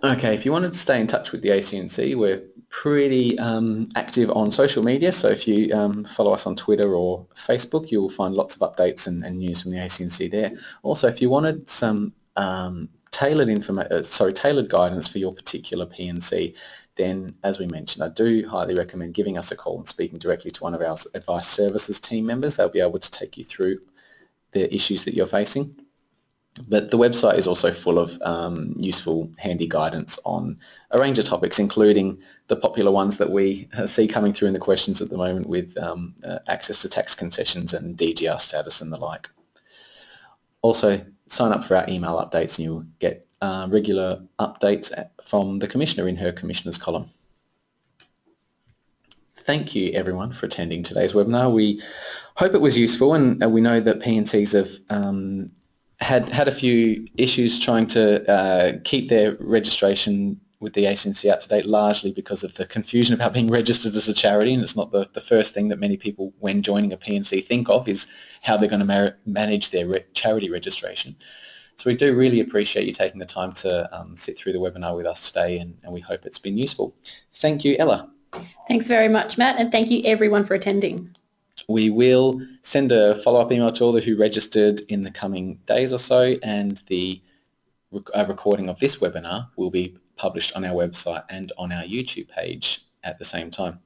Okay, if you wanted to stay in touch with the ACNC, we're pretty um, active on social media, so if you um, follow us on Twitter or Facebook, you'll find lots of updates and, and news from the ACNC there. Also, if you wanted some um, tailored information, uh, sorry, tailored guidance for your particular P&C, then as we mentioned, I do highly recommend giving us a call and speaking directly to one of our advice services team members. They'll be able to take you through the issues that you're facing. But the website is also full of um, useful, handy guidance on a range of topics, including the popular ones that we see coming through in the questions at the moment with um, uh, access to tax concessions and DGR status and the like. Also, sign up for our email updates and you'll get uh, regular updates from the Commissioner in her Commissioner's column thank you everyone for attending today's webinar. We hope it was useful and we know that P&Cs have um, had, had a few issues trying to uh, keep their registration with the ACNC up to date largely because of the confusion about being registered as a charity and it's not the, the first thing that many people when joining a P&C think of is how they're going to manage their re charity registration. So we do really appreciate you taking the time to um, sit through the webinar with us today and, and we hope it's been useful. Thank you, Ella. Thanks very much, Matt, and thank you everyone for attending. We will send a follow-up email to all who registered in the coming days or so, and the uh, recording of this webinar will be published on our website and on our YouTube page at the same time.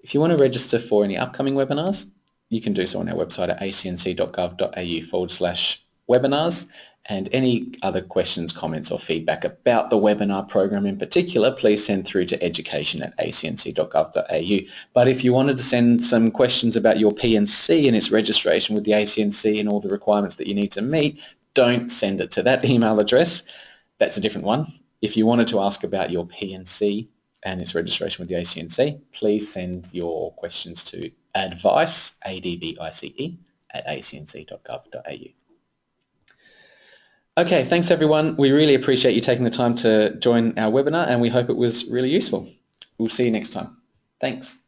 If you want to register for any upcoming webinars, you can do so on our website at acnc.gov.au forward slash webinars and any other questions, comments or feedback about the webinar program in particular, please send through to education at acnc.gov.au. But if you wanted to send some questions about your P&C and its registration with the ACNC and all the requirements that you need to meet, don't send it to that email address. That's a different one. If you wanted to ask about your P&C and its registration with the ACNC, please send your questions to advice, A-D-V-I-C-E, at acnc.gov.au. Okay, thanks everyone. We really appreciate you taking the time to join our webinar and we hope it was really useful. We'll see you next time. Thanks.